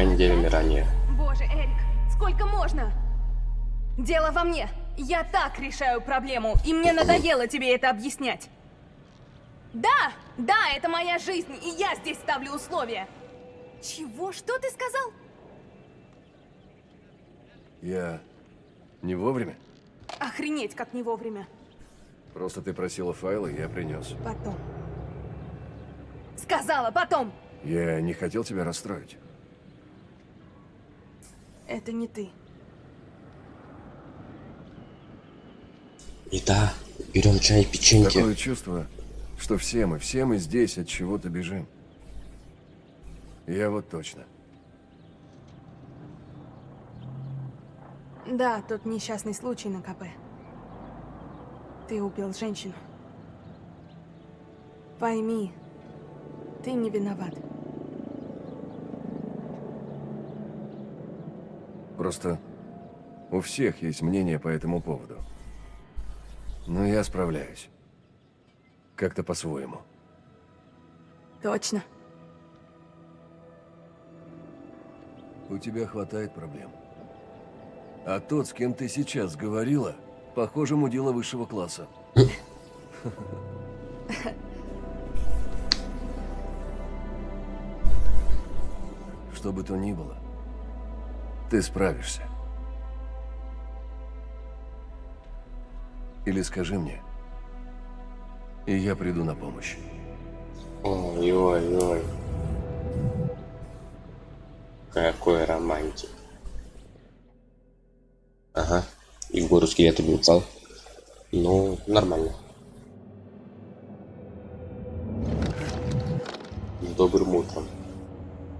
тремя неделями ранее. Боже, Эрик, сколько можно? Дело во мне. Я так решаю проблему, и мне надоело тебе это объяснять. Да, да, это моя жизнь, и я здесь ставлю условия. Чего? Что ты сказал? Я не вовремя? Охренеть, как не вовремя. Просто ты просила файлы, я принес. Потом. Сказала, потом. Я не хотел тебя расстроить. Это не ты. И да, берем чай, печеньки. Такое чувство, что все мы, все мы здесь от чего-то бежим. Я вот точно. Да, тот несчастный случай на КП. Ты убил женщину. Пойми, ты не виноват. Просто у всех есть мнение по этому поводу. Но я справляюсь. Как-то по-своему. Точно. У тебя хватает проблем. А тот, с кем ты сейчас говорила, похоже, мудила высшего класса. Что бы то ни было, ты справишься. Или скажи мне, и я приду на помощь. Ой-ой-ой. Какой романтик. Ага. И гору скелет убил Ну, нормально. Добрым утром.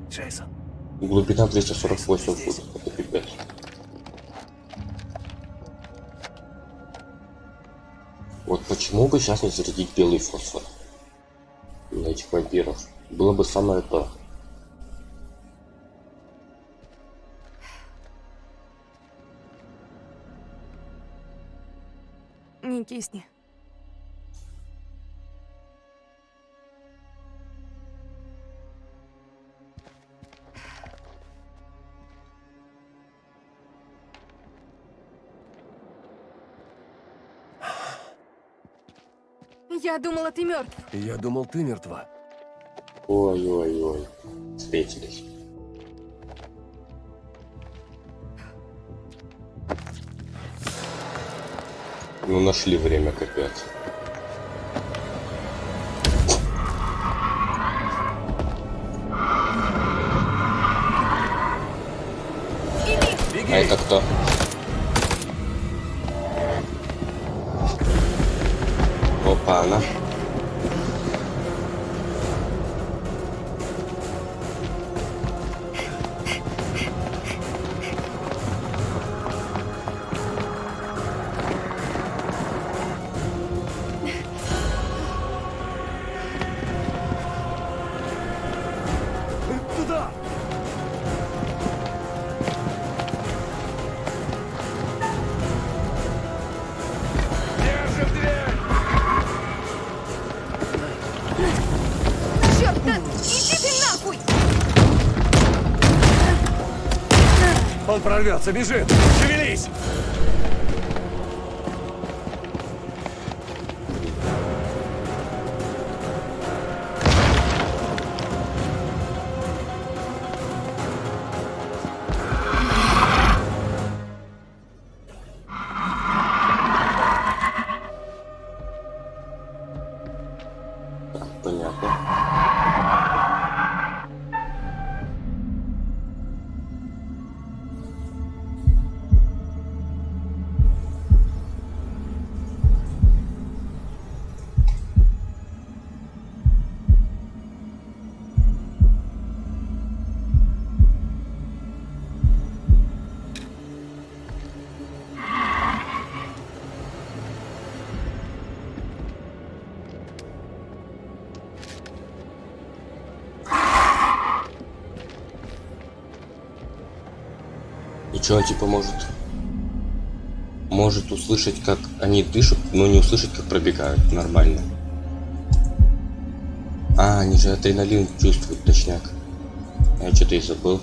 Джейсон. Глубина 248 футов. Это пипец. Вот почему бы сейчас не зарядить белый фосфор на этих вампиров? Было бы самое то. Не кисни. Я думала, ты мертв. Я думал, ты мертва. Ой-ой-ой. Встретились. Ну, нашли время капец. А это кто? Опа, она. Туда! Он прорвется, бежит! Шевелись! Что он типа может? Может услышать, как они дышат, но не услышать, как пробегают. Нормально. А, они же адреналин чувствуют, точняк. А что ты забыл?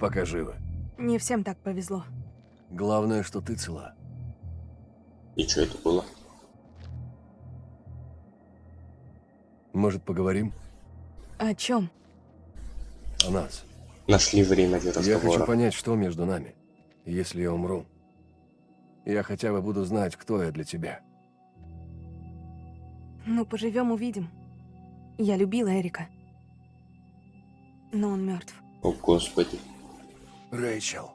Пока живы. Не всем так повезло. Главное, что ты цела. И что это было? Может, поговорим О чем? о нас? Нашли время для Я хочу разговора. понять, что между нами. Если я умру, я хотя бы буду знать, кто я для тебя. Ну, поживем, увидим. Я любила Эрика. Но он мертв. О, господи. Рэйчел.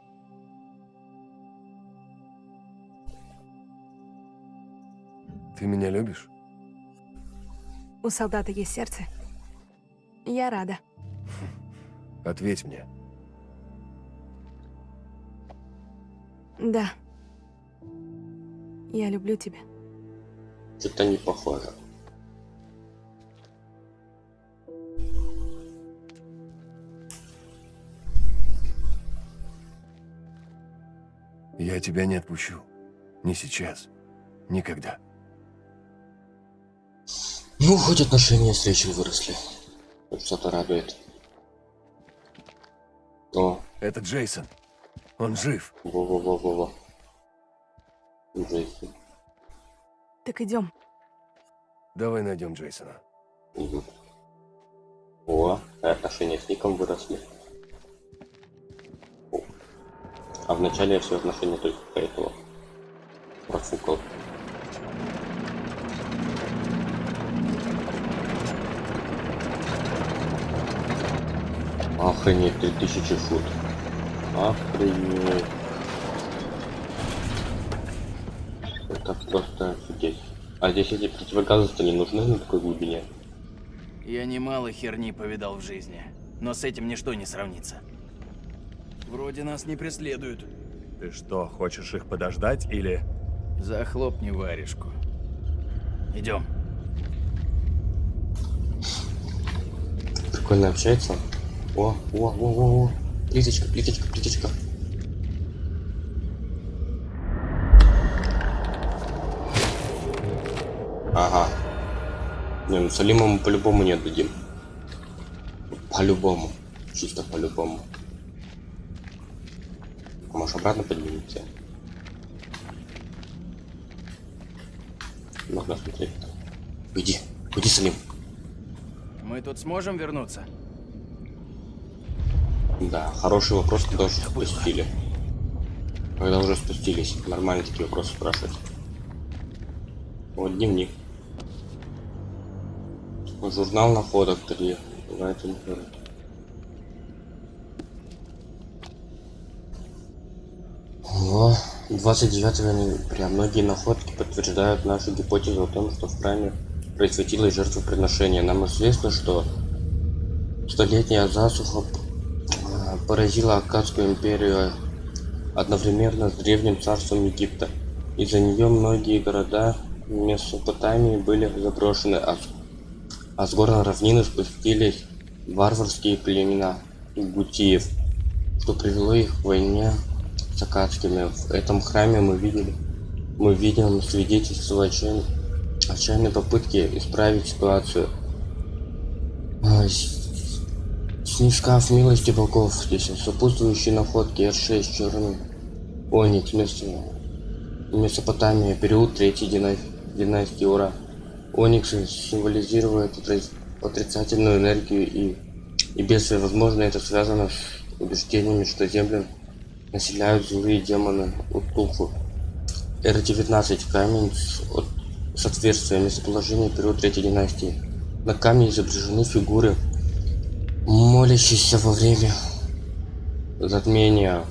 Ты меня любишь? У солдата есть сердце. Я рада. Ответь мне. Да. Я люблю тебя. Что-то не похоже. Я тебя не отпущу. Не сейчас. Никогда. Ну, хоть отношения с Рэйчел выросли. Хоть что-то радует. О, Это Джейсон. Он жив. во-во-во-во-во. Джейсон. Так идем. Давай найдем Джейсона. Мгм. О, а отношения с Ником выросли. А вначале я все отношения только по этому профукал. Охренеть, 3000 фут. Охренеть. Это просто офигеть. А здесь эти противогазы-то не нужны на такой глубине? Я немало херни повидал в жизни, но с этим ничто не сравнится. Вроде нас не преследуют. Ты что, хочешь их подождать или... Захлопни варежку. Идем. Прикольно общается. О, о, о, о, о. Плиточка, плиточка, плиточка. Ага. Не, ну Салима мы по-любому не отдадим. По-любому. Чисто по-любому. Может обратно поднимемся? Можно смотреть. Уйди, уйди, Салим. Мы тут сможем вернуться? Да, хороший вопрос, когда уже спустили. Когда уже спустились, нормально такие вопросы спрашивать. Вот дневник. Журнал находок 3. Давайте находок. О, 29 ноября. Многие находки подтверждают нашу гипотезу о том, что в храме происходило жертвоприношение. Нам известно, что столетняя засуха а, поразила Аккадскую империю одновременно с древним царством Египта. Из-за нее многие города Месопотамии были заброшены, а, с- а с гор на равнины спустились варварские племена гутиев, что привело их к войне с акадскими. В этом храме мы видели, мы видим свидетельство отчаянной, отчаянной попытки исправить ситуацию. А, Снискав милости богов, здесь сопутствующие находки R6 черный Оникс, место Месопотамия, период третьей дина- династии Ура. Ониксы символизируют отри- отрицательную энергию и, и бедствие. Возможно, это связано с убеждениями, что Землю населяют злые демоны Утуху. Р-19 камень от- с отверстием местоположения период третьей династии. На камне изображены фигуры, молящиеся во время затмения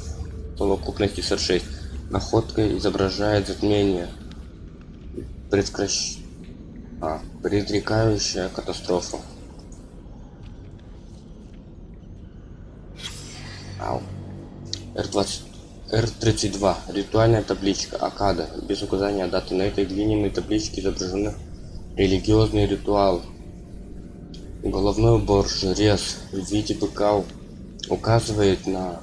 совокупности 46. Находка изображает затмение, предкращ... а, предрекающая катастрофу. Ау. Р-20... Р-32. Ритуальная табличка. Акада. Без указания даты. На этой глиняной табличке изображены религиозные ритуалы. Головной убор, жрец в виде быка указывает на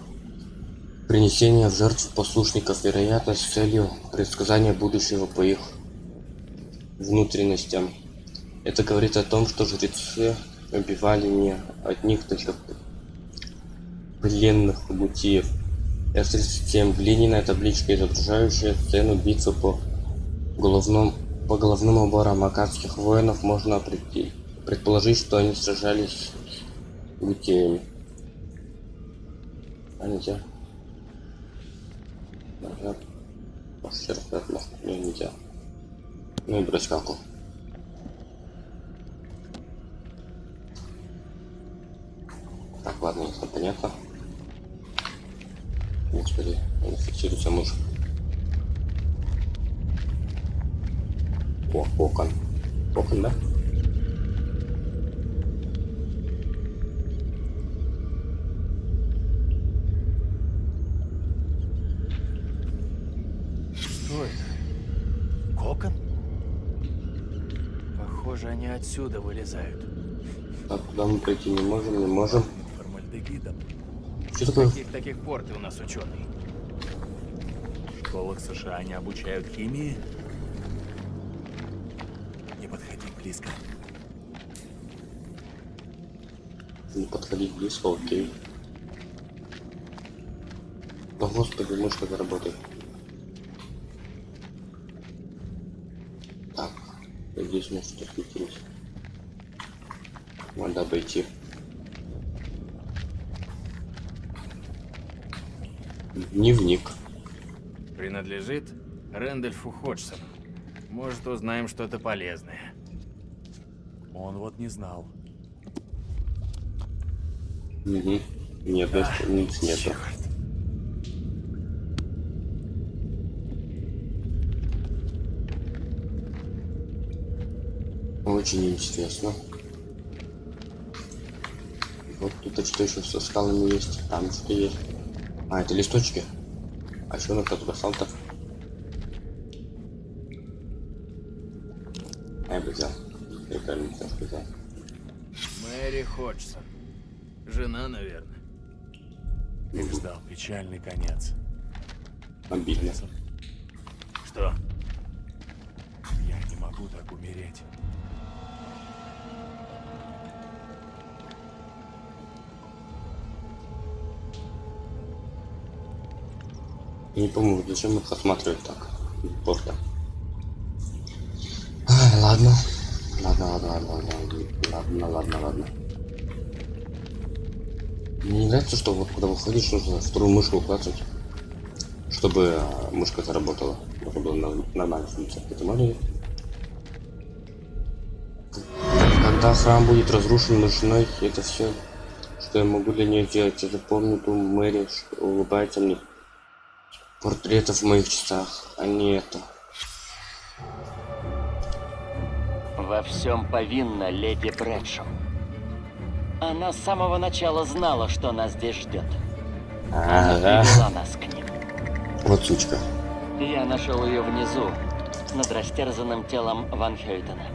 принесение в жертву послушников, вероятно, с целью предсказания будущего по их внутренностям. Это говорит о том, что жрецы убивали не одних только пленных мутиев. F-37 глиняная табличка, изображающая сцену битвы по головном по головным уборам акадских воинов можно определить- предположить, что они сражались с гутеями. А нельзя. Нажать. Вообще разряд Не, нельзя. Ну и брать скалку. Так, ладно, если понятно. Господи, он фиксируется мышь. О, кокон. Кокон, да? Что это? Кокон? Похоже, они отсюда вылезают. Так, куда мы пройти не можем, не можем. Формальдегидом. Что такое? Каких таких пор ты у нас ученый? В школах США не обучают химии? Не подходи близко. Не подходить близко, окей. О, господи, мышка заработает. Так, здесь у нас что светилось. Надо обойти. Дневник. Принадлежит Рэндольфу Ходжсону. Может, узнаем что-то полезное. Он вот не знал. Угу. Нет, nic нету. Черт. Очень интересно. Вот тут что еще со скалами есть. Там что есть. А, это листочки. А что на туда то А, я бы взял. Я правильно взял, сказал. Мэри Ходжсон. Жена, наверное. Их ждал печальный конец. Обидно. Не помню, зачем их осматривать так. Порта. Ай, ладно. Ладно, ладно, ладно, ладно, ладно, ладно, ладно. Мне не нравится, что вот когда выходишь, нужно вторую мышку укладывать, чтобы а, мышка заработала. Чтобы было нормально функция. Это можно? Когда храм будет разрушен мышной, это все, что я могу для нее сделать. Я запомню ту Мэри, улыбается мне. Портретов в моих часах, а не это. Во всем повинна леди Брэдшоу. Она с самого начала знала, что нас здесь ждет. Она Ага. привела нас к ним. Вот сучка. Я нашел ее внизу, над растерзанным телом Ван Хейтена.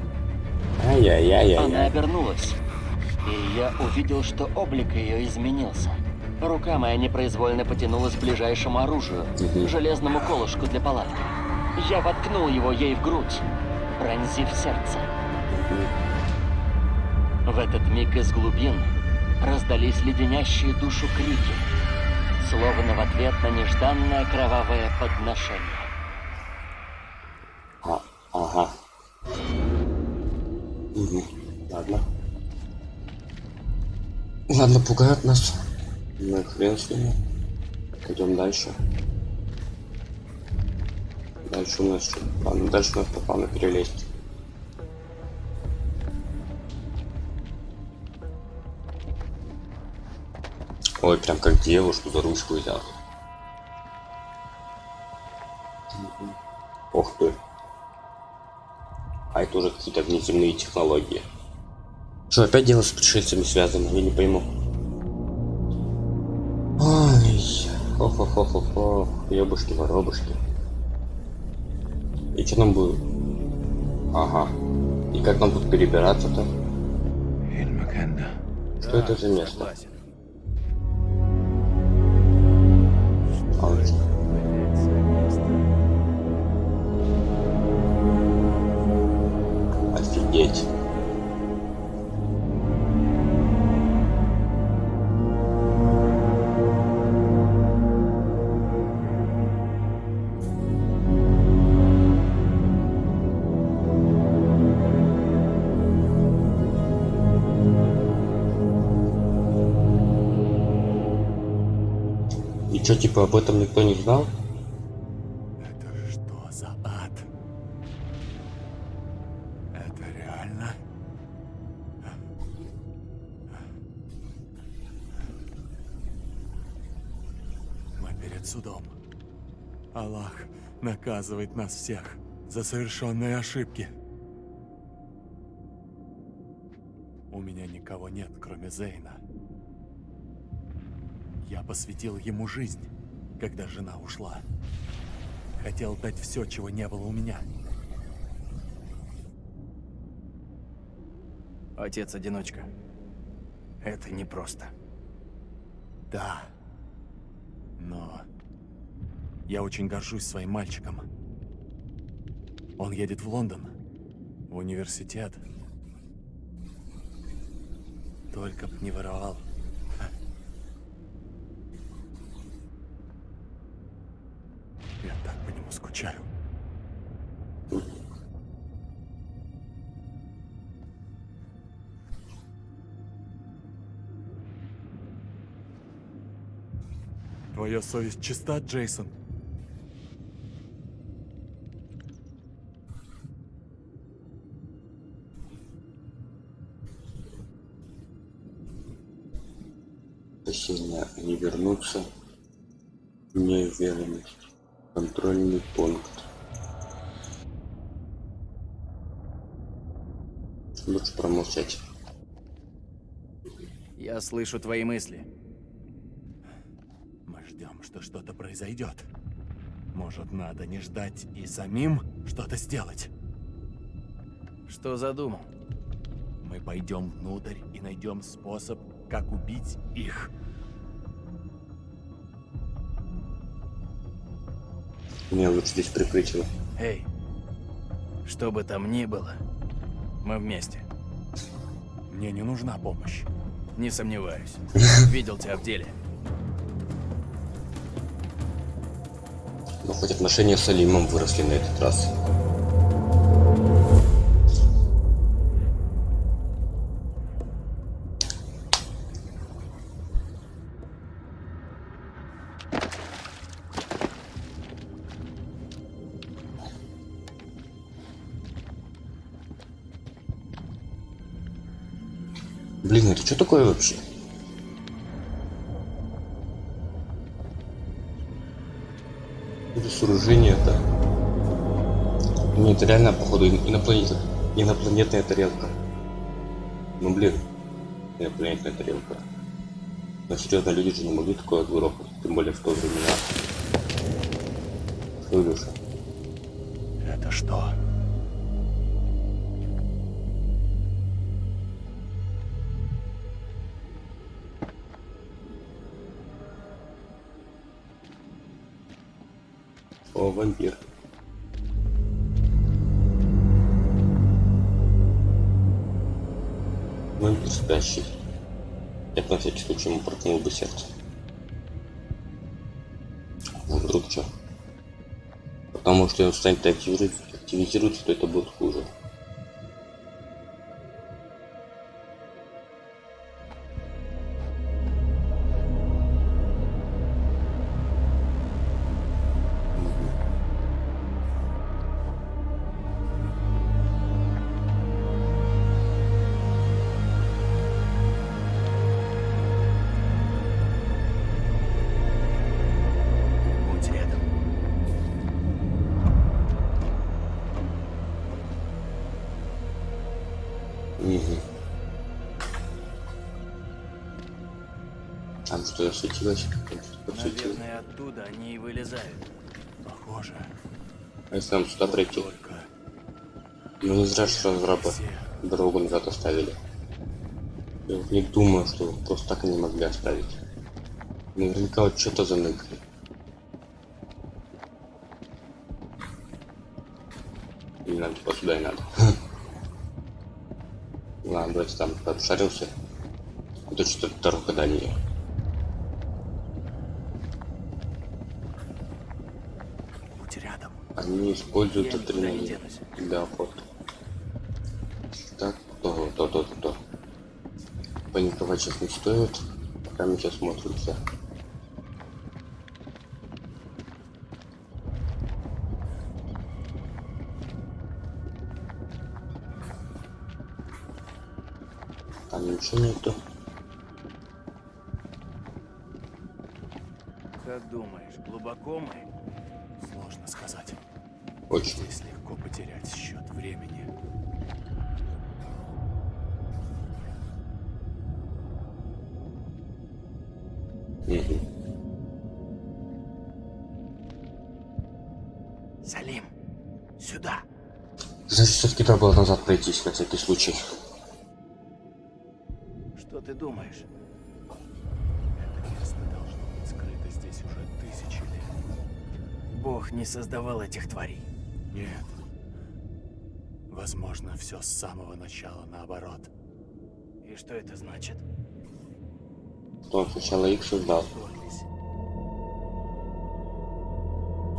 Она Ай-яй-яй-яй. обернулась, и я увидел, что облик ее изменился. Рука моя непроизвольно потянулась к ближайшему оружию, Мгм. железному колышку для палатки. Я воткнул его ей в грудь, пронзив сердце. В этот миг из глубин раздались леденящие душу крики, словно в ответ на нежданное кровавое подношение. А, ага. Мгм. Ладно. Ладно, пугают нас. Ну и хрен с ними. Идем дальше. Дальше у нас что? Ладно, дальше у нас по плану перелезть. Ой, прям как девушку за ручку взял. Ох ты. А это уже какие-то внеземные технологии. Что, опять дело с пришельцами связано? Я не пойму. Хо-хо-хо-хо-хо, ёбушки-воробушки. И что нам будет? Ага. И как нам тут перебираться-то? Что это за место? Согласен. Типа, об этом никто не знал? Это что за ад? Это реально? Мы перед судом. Аллах наказывает нас всех за совершенные ошибки. У меня никого нет, кроме Зейна. Я посвятил ему жизнь, когда жена ушла. Хотел дать все, чего не было у меня. Отец-одиночка. Это непросто. Да. Но я очень горжусь своим мальчиком. Он едет в Лондон, в университет. Только б не воровал. Я так по нему скучаю. Твоя совесть чиста, Джейсон? Сильно не вернуться. Неуверенность. Контрольный пункт. Лучше промолчать. Я слышу твои мысли. Мы ждем, что что-то произойдет. Может, надо не ждать и самим что-то сделать? Что задумал? Мы пойдем внутрь и найдем способ, как убить их. Мне лучше здесь прикрыть его. Эй, что бы там ни было, мы вместе. Мне не нужна помощь. Не сомневаюсь. Видел тебя в деле. Но хоть отношения с Алимом выросли на этот раз. Что такое вообще? Это сооружение-то. Не, это реально, походу, инопланетная, инопланетная тарелка. Ну, блин, инопланетная тарелка. Но серьезно, люди же не могли такое грохнуть, тем более в то времена. Илюша? Это что? О, вампир. Вампир спящий. Я на всякий случай ему проткнул бы сердце. Ну, вдруг что? Потому что он станет активировать, активизируется, то это будет хуже. А если нам сюда? Только Ну не зря же разрабы дорогу назад оставили. Я вот не думаю, что просто так они могли оставить. Наверняка вот что-то заныкали. Не надо, типа сюда и надо. Ладно, давайте там обшаримся. А то что-то дорога дальняя. Будь Они используют не адреналин для охоты. Так, то, то, то, то. Паниковать сейчас не стоит. Пока мы сейчас смотримся. Создавал этих тварей. Нет. Возможно, все с самого начала наоборот. И что это значит? Что он сначала их создал,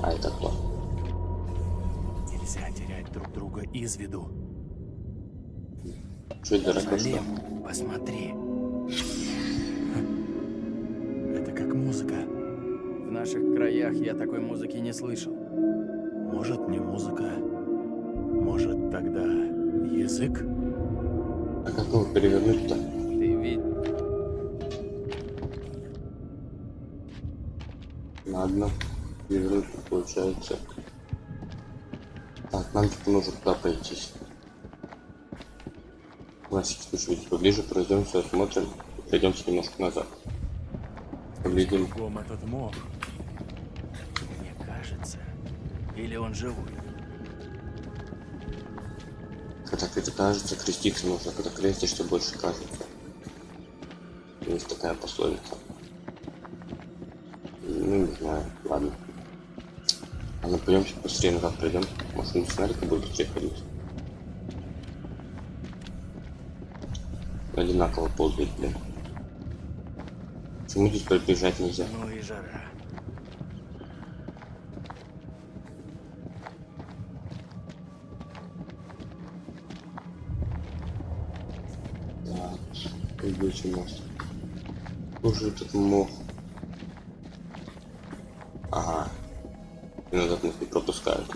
а это кто? Нельзя терять друг друга из виду. Что это что? Посмотри. Это как музыка. В наших краях я такой музыки не слышал. Может, не музыка. Может, тогда язык? А как его перевернуть-то? Ты ведь... Ладно, перевернуть получается. Так, нам типа нужно туда пройтись. Значит, чуть поближе пройдемся, осмотрим, пройдемся немножко назад. Поглядим. Кругом этот мох. Или он живой? Когда это кажется, креститься нужно, когда крестишься, больше кажется. Есть такая пословица. Ну, не знаю, ладно. А ну пойдемте быстрее назад пройдем. Может, не сценарика будет быстрее ходить. Одинаково ползает, блин. Почему здесь пробежать нельзя? Ну и жара. Мост. Уже этот мох. Ага. И назад нас не пропускают.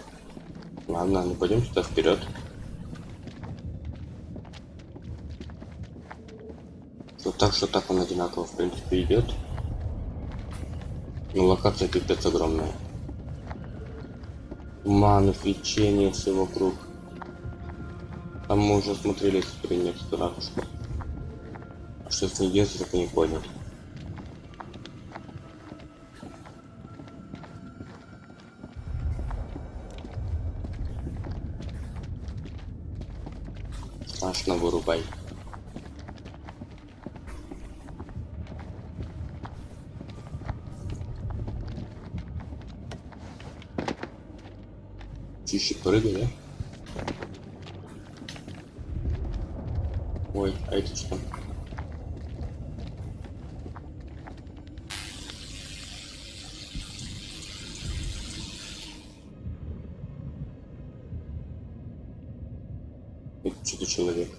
Ладно, ну пойдем сюда вперед. Что так, что так он одинаково, в принципе, идет. Но локация пипец огромная. Туман, свечение, все вокруг. Там мы уже смотрели с ракушкой. А что с ней делать, так и не понял. Страшно вырубай. Чище прыгай, да? Ой, а это что? Это что-то человек.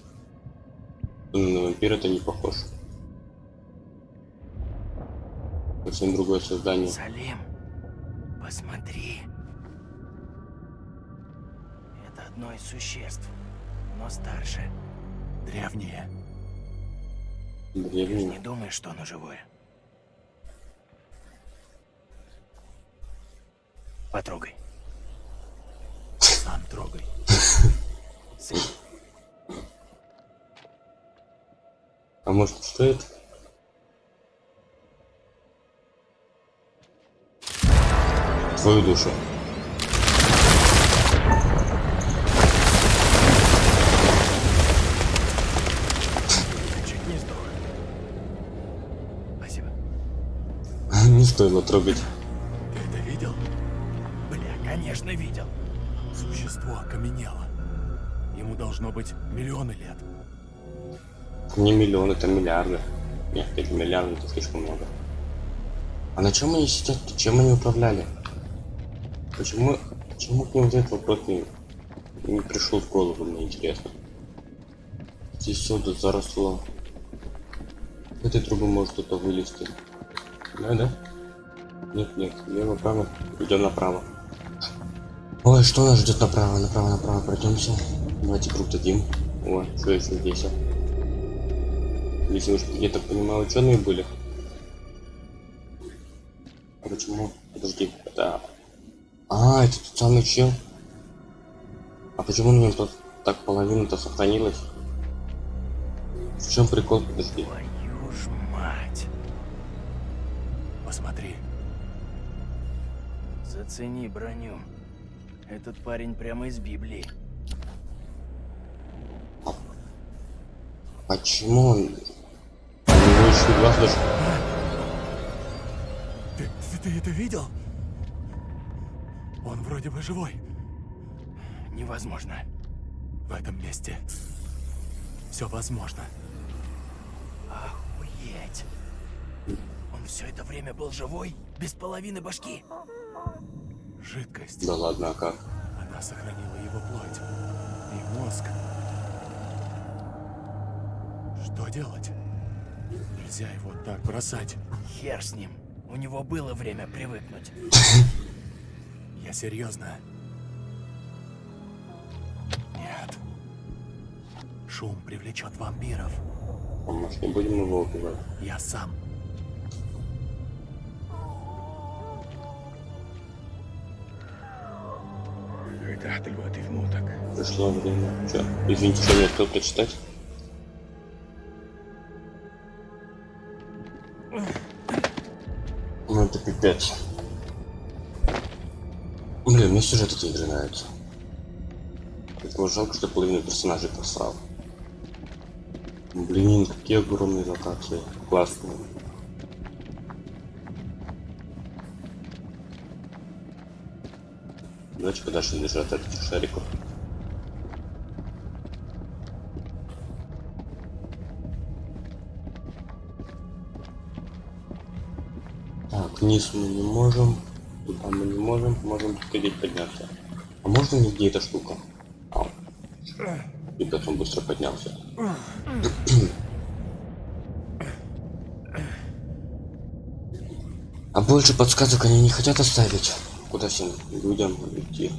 Ну, На вампира это не похож. Другое создание. Салим, посмотри. Это одно из существ, но старше. Древние. Ты же не думаешь, что оно живое? Потрогай. Сам трогай. А может что это? Твою душу. Чуть не сдох. Спасибо. Не стоило трогать. Ты это видел? Бля, конечно, видел. Существо окаменело. Ему должно быть миллионы лет. Не миллион, это миллиарды. Нет, это миллиарды, это слишком много. А на чем они сидят? Чем они управляли? Почему, почему к ним вот этот вопрос не, не пришел в голову, мне интересно. Здесь все тут заросло. С этой трубы может кто-то вылезти. Да, да? Нет, нет, лево, право, идем направо. Ой, что нас ждет направо, направо, направо, пройдемся. Давайте круг дадим. О, что еще здесь? а? Если уж, я так понимаю, ученые были. А почему? Подожди, это... А, это тот самый чел. А почему на нем тут так половина-то сохранилась? В чем прикол? Подожди. Твою ж мать. Посмотри. Зацени броню. Этот парень прямо из Библии. Почему он... У него еще глаз даже... Ты, ты, ты это видел? Он вроде бы живой. Невозможно. В этом месте все возможно. Охуеть. Он все это время был живой? Без половины башки? Жидкость. Да ладно, а как? Она сохранила его плоть и мозг. Что делать? Нельзя его так бросать. Хер с ним. У него было время привыкнуть. Я серьезно. Нет. Шум привлечет вампиров. А может не будем его убивать? Я сам. Пришло время. Че? Извините, что не успел прочитать? Ну это пипец. Блин, мне сюжет этой игры нравится. Поэтому жалко, что половину персонажей просрал. Блин, какие огромные локации. Классные. Давайте подальше держать от этих шариков. Так, вниз мы не можем. Туда мы не можем. Можем сходить подняться. А можно нигде эта штука? Ау. Ребят, он быстро поднялся. А больше подсказок они не хотят оставить. Куда всем людям идти?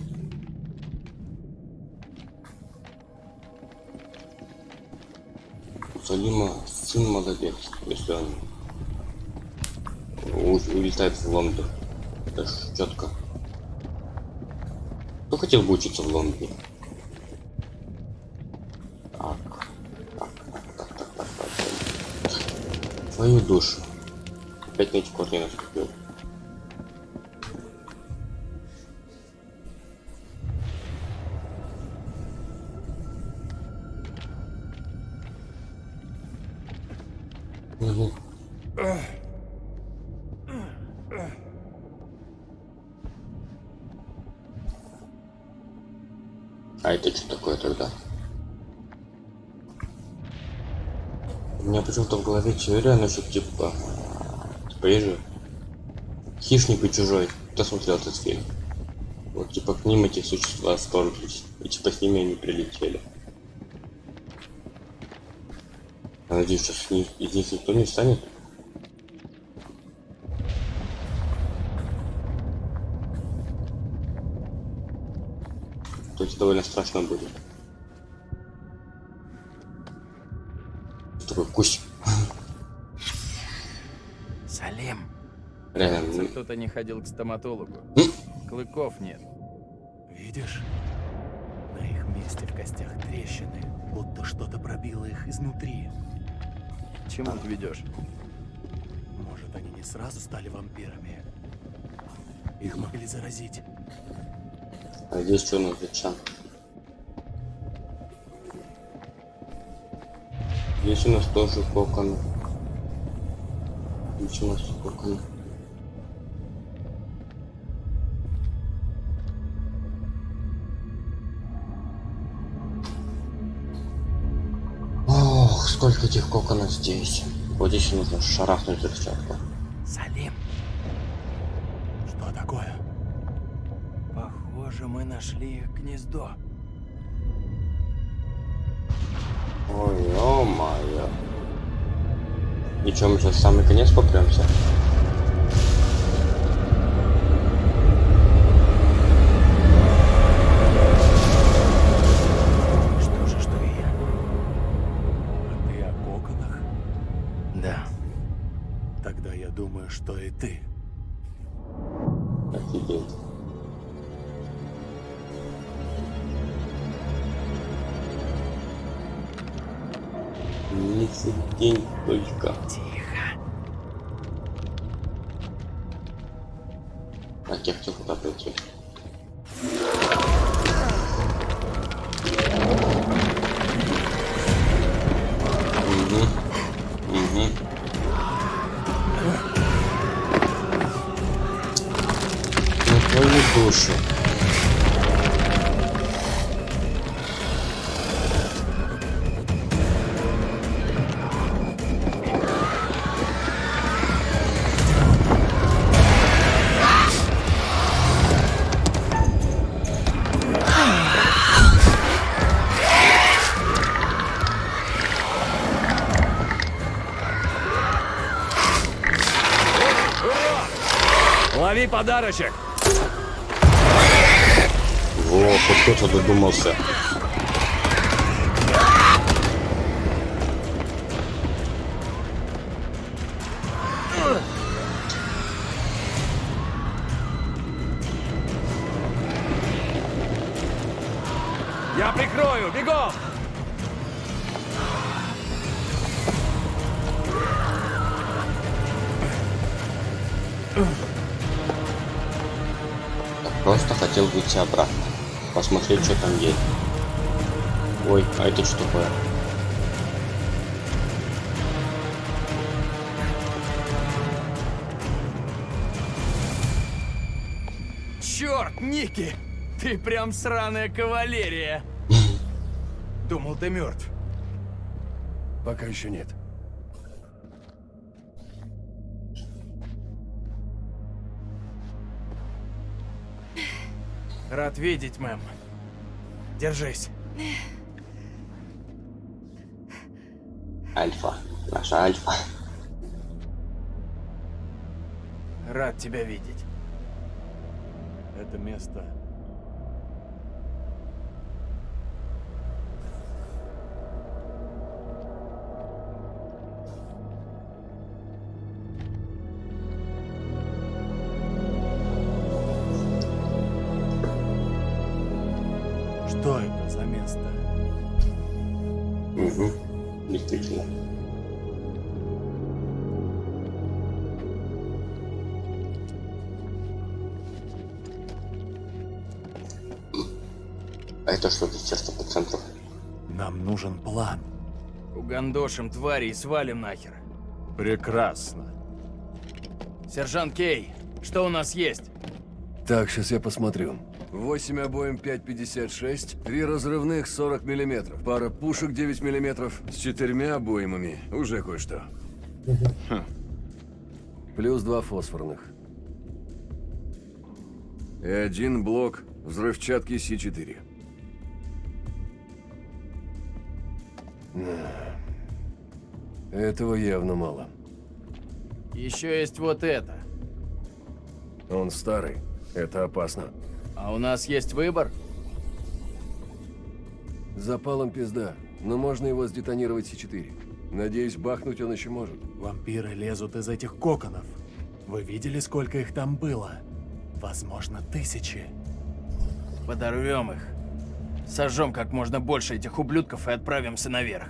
Салима сын молодец, если он улетает в Лондон. Это четко. Кто хотел бы учиться в Лондоне? Так, так, так, так, так, так, так. Твою душу. Опять на эти корни наступил. Почему-то в голове теория насчет типа... Типа есть же... Хищник и чужой. Кто смотрел этот фильм? Вот типа к ним эти существа вторглись. И типа с ними они прилетели. Я надеюсь, сейчас ни- из них никто не станет. То есть довольно страшно будет. Кто-то не ходил к стоматологу. Клыков нет. Видишь? На их месте в костях трещины, будто что-то пробило их изнутри. К чему ты ведешь? Может, они не сразу стали вампирами? Их могли заразить. А здесь что у нас ветчан? Здесь у нас тоже кокон. Здесь у нас кокон. Этих коконов здесь. Вот здесь нужно шарахнуть взрывчатку. Салим. Что такое? Похоже, мы нашли их гнездо. Ой, ё-моё. И чё, мы сейчас в самый конец попремся? Подарочек! Хоть кто-то додумался. Выйти обратно. Посмотреть, что там есть. Ой, а это что такое? Черт, Ники! Ты прям сраная кавалерия! Думал, ты мертв. Пока еще нет. Рад видеть, мэм. Держись. Альфа. Наша альфа. Рад тебя видеть. Это место... Угандошим твари и свалим нахер. Прекрасно. Сержант Кей, что у нас есть? Так, сейчас я посмотрю. 8 обоим 5,56, три разрывных 40 миллиметров, пара пушек 9 миллиметров с четырьмя обоймами. Уже кое-что. Хм. Плюс два фосфорных. И один блок взрывчатки С4. Этого явно мало. Еще есть вот это. Он старый. Это опасно. А у нас есть выбор? Запалом пизда, но можно его сдетонировать С4. Надеюсь, бахнуть он еще может. Вампиры лезут из этих коконов. Вы видели, сколько их там было? Возможно, тысячи. Подорвем их. Сожжем как можно больше этих ублюдков и отправимся наверх.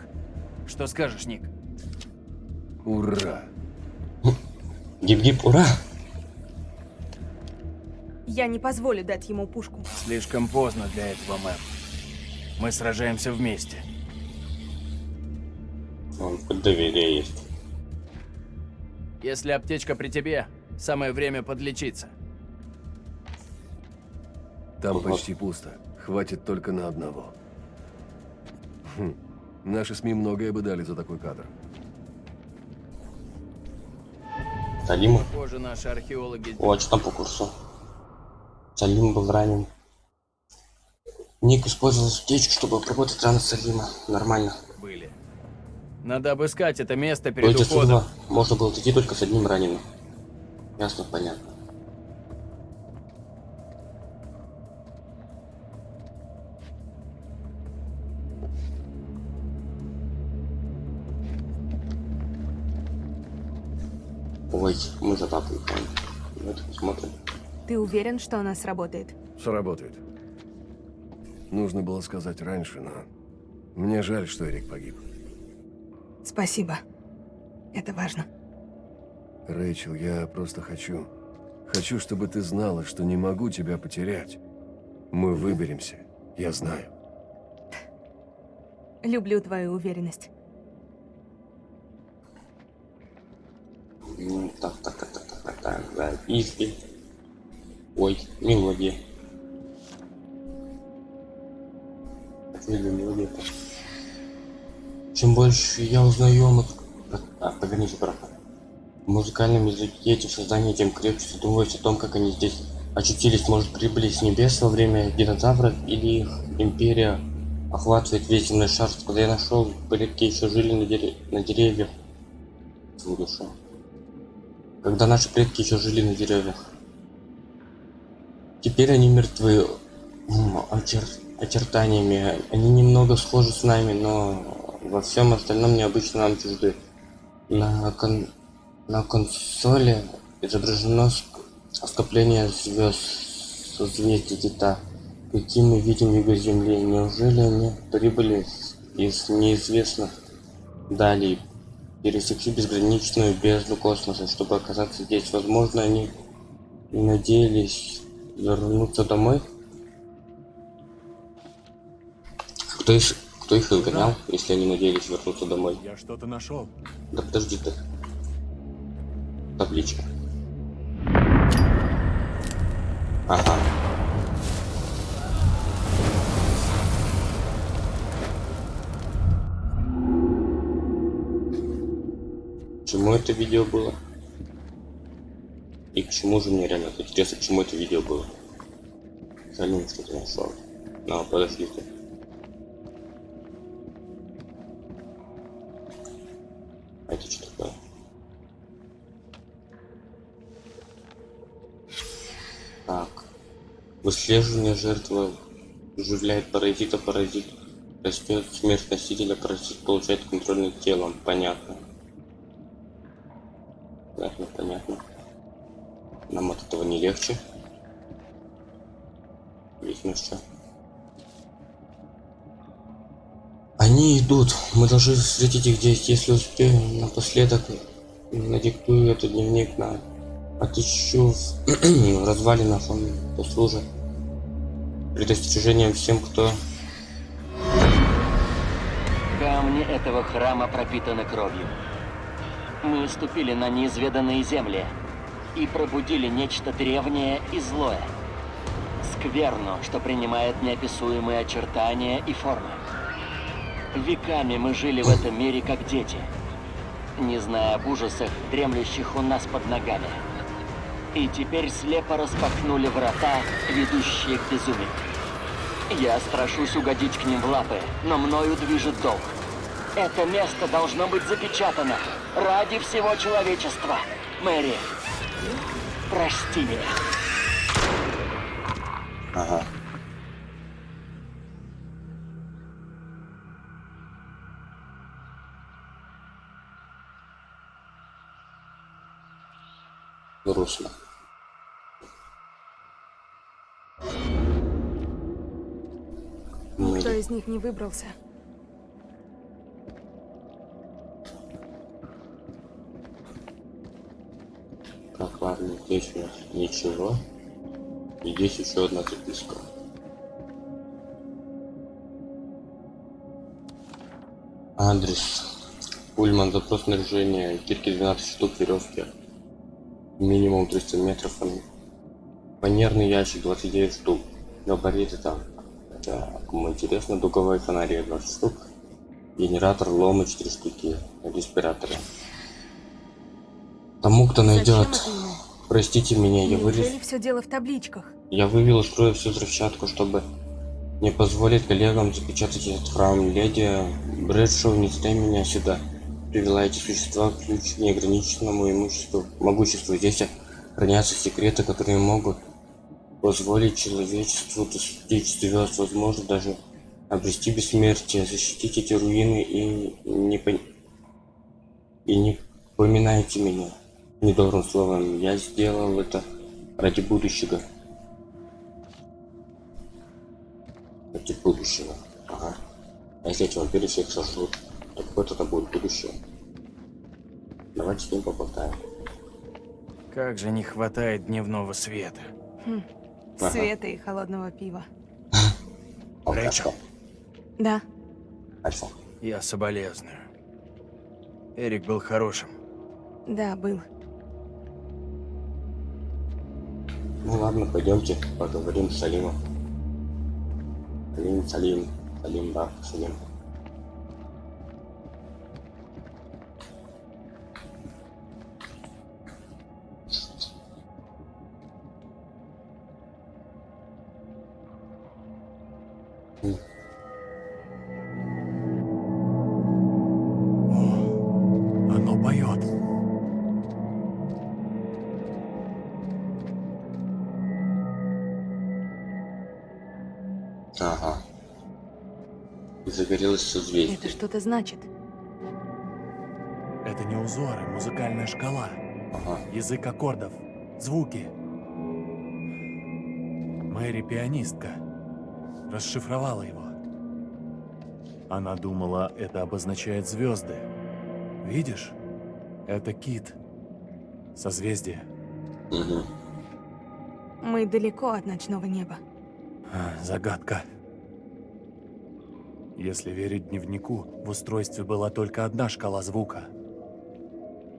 Что скажешь, Ник? Ура! Гип-гип, ура! Я не позволю дать ему пушку. Слишком поздно для этого, мэм. Мы сражаемся вместе. Он хоть доверие есть. Если аптечка при тебе, самое время подлечиться. Там Ага. почти пусто. Хватит только на одного. Хм. Наши СМИ многое бы дали за такой кадр. Салима? Похоже, наши археологи... О, а что там по курсу? Салим был ранен. Ник использовал утечку, чтобы обработать раны Салима. Нормально. были. Надо обыскать это место перед уходом. можно было идти только с одним раненым. Ясно, понятно. Мы за папой уходим. Давайте посмотрим. Ты уверен, что она сработает? Сработает. Нужно было сказать раньше, но... Мне жаль, что Эрик погиб. Спасибо. Это важно. Рэйчел, я просто хочу... Хочу, чтобы ты знала, что не могу тебя потерять. Мы выберемся. Я знаю. Люблю твою уверенность. Ну, так, так, так, так, так, так, так, записки. Ой, мелодия. Какая мелодия? Чем больше я узнаю о А, погодите, браха. В музыкальном языке этих созданий, тем крепче задумываюсь о том, как они здесь очутились. Может, прибыли с небес во время динозавров, или их империя охватывает весь земной шар. Когда я нашел, предки еще жили на, дере- на деревьях. Душа когда наши предки еще жили на деревьях. Теперь они мертвы очер- очертаниями. Они немного схожи с нами, но во всем остальном необычно нам чужды. На, кон- на консоли изображено ск- скопление звезд созвездий Тита. Какие мы видим его Земли? Неужели они прибыли из неизвестных далей пересекли безграничную бездну космоса, чтобы оказаться здесь. Возможно, они надеялись вернуться домой. Кто их, кто их изгонял, если они надеялись вернуться домой? Я что-то нашел. Да подожди ты. Табличка. Ага. Чему это видео было? И к чему же мне реально интересно, к чему это видео было? Салим что-то нашел. А, подождите. А это что такое? Так. Выслеживание жертвы оживляет паразита, паразит растет, смерть носителя, паразит получает контроль над телом. Понятно, понятно. Нам от этого не легче. Видно, что. Они идут. Мы должны встретить их здесь. Если успеем, напоследок надиктую этот дневник на отыщу в развалинах. Он послужит предостережением всем, кто Камни этого храма пропитаны кровью. Мы ступили на неизведанные земли и пробудили нечто древнее и злое. Скверну, что принимает неописуемые очертания и формы. Веками мы жили в этом мире как дети, не зная об ужасах, дремлющих у нас под ногами. И теперь слепо распахнули врата, ведущие к безумию. Я страшусь угодить к ним в лапы, но мною движет долг. Это место должно быть запечатано ради всего человечества. Мэри, прости меня. Грустно. Никто из них не выбрался. Так, ладно, здесь у нас ничего. И здесь еще одна записка. Адрес. Пульман, запрос снаряжения, кирки 12 штук, веревки. Минимум 300 метров. Фанерный ящик 29 штук. Габариты там. Это, кому интересно, дуговые фонари 20 штук. Генератор, ломы 4 штуки. Респираторы. Тому, кто найдет. Простите меня, я вылез. Все дело в табличках? Я вывел из строя всю взрывчатку, чтобы не позволить коллегам запечатать этот храм. Леди Брэдшоу не зря меня сюда привела эти существа ключ к неограниченному имуществу, могуществу. Здесь хранятся секреты, которые могут позволить человечеству достичь звезд, возможно, даже обрести бессмертие, защитить эти руины и не пон- и не поминайте меня недобрым словом. Я сделал это ради будущего. Ради будущего. Ага. А если эти вампиры всех сожрут, то какое тогда будет будущее? Давайте с ним поболтаем. Как же не хватает дневного света. Ага. Света и холодного пива. Алкашка. Да. Альфа. Я соболезную. Эрик был хорошим. Да, был. Ну ладно, пойдемте поговорим с Салимом. Салим, Салим, Салим, да, Салим. Загорелось созвездие. Это что-то значит. Это не узоры, музыкальная шкала. Ага. Язык аккордов. Звуки. Мэри пианистка. Расшифровала его. Она думала, это обозначает звезды. Видишь? Это кит. Созвездие. Угу. Мы далеко от ночного неба. А, Загадка. Если верить дневнику, в устройстве была только одна шкала звука.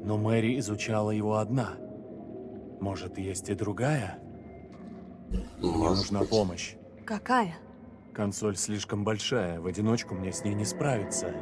Но Мэри изучала его одна. Может, есть и другая? Мне нужна помощь. Какая? Консоль слишком большая, в одиночку мне с ней не справиться.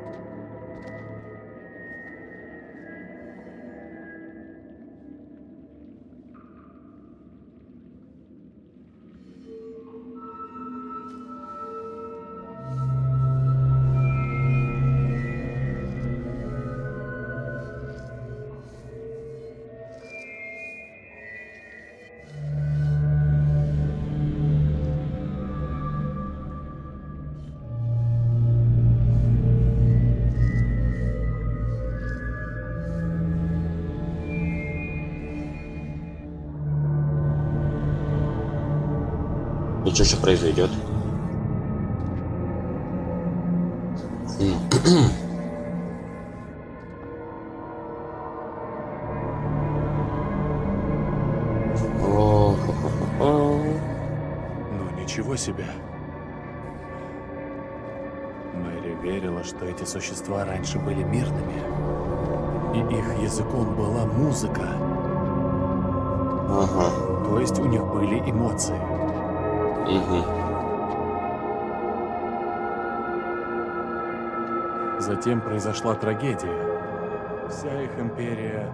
И что сейчас произойдет? Ну, ничего себе. Мэри верила, что эти существа раньше были мирными. И их языком была музыка. Ага. То есть у них были эмоции. Угу. Затем произошла трагедия. Вся их империя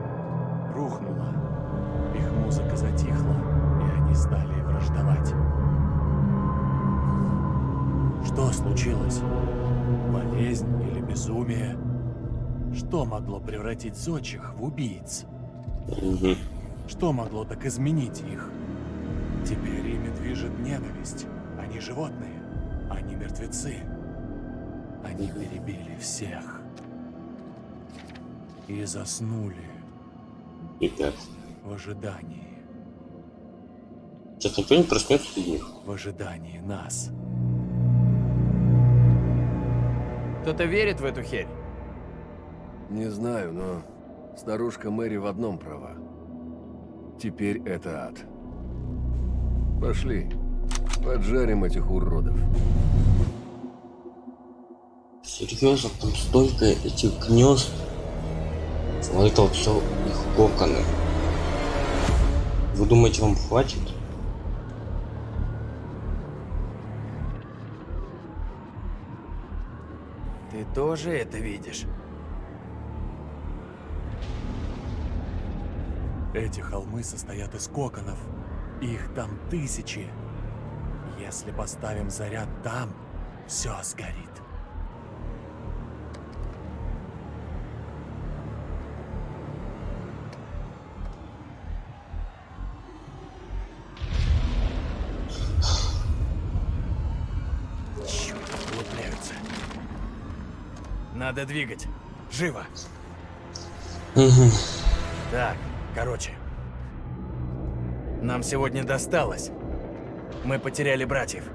рухнула. Их музыка затихла, и они стали враждовать. Что случилось? Болезнь или безумие? Что могло превратить зодчих в убийц? Угу. Что могло так изменить их? Теперь ими движет ненависть. Они животные. Они мертвецы. Они перебили всех. И заснули Пипец. в ожидании. Сейчас никто не проснется среди них. В ожидании нас. Кто-то верит в эту херь? Не знаю, но старушка Мэри в одном права. Теперь это ад. Пошли. Поджарим этих уродов. Серьезно, там столько этих гнезд. Вот это вот все их коконы. Вы думаете, вам хватит? Ты тоже это видишь? Эти холмы состоят из коконов. Их там тысячи. Если поставим заряд там, все сгорит. Черт, углубляются. Надо двигать. Живо. Так, короче. Нам сегодня досталось. Мы потеряли братьев.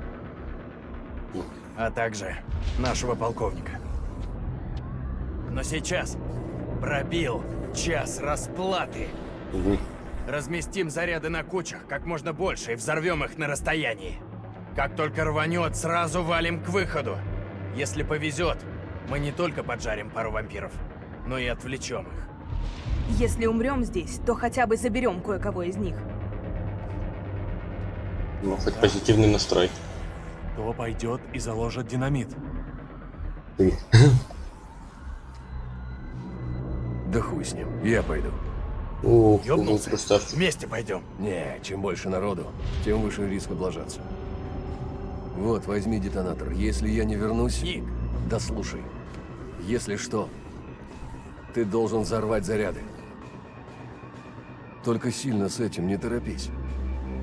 А также нашего полковника. Но сейчас пробил час расплаты. Мгм. Разместим заряды на кучах как можно больше и взорвем их на расстоянии. Как только рванет, сразу валим к выходу. Если повезет, мы не только поджарим пару вампиров, но и отвлечем их. Если умрем здесь, то хотя бы заберем кое-кого из них. Ну, хоть позитивный настрой. Кто пойдет и заложит динамит? Ты. Да хуй с ним. Я пойду. Ух, красавчик. Вместе пойдем. Не, чем больше народу, тем выше риск облажаться. Вот, возьми детонатор. Если я не вернусь... Ник, Да слушай. Если что, ты должен взорвать заряды. Только сильно с этим не торопись.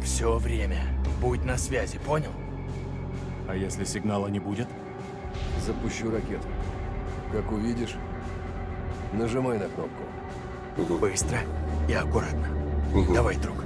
все время. Будь на связи, понял? А если сигнала не будет? Запущу ракету. Как увидишь, нажимай на кнопку. Быстро и аккуратно. Давай, друг.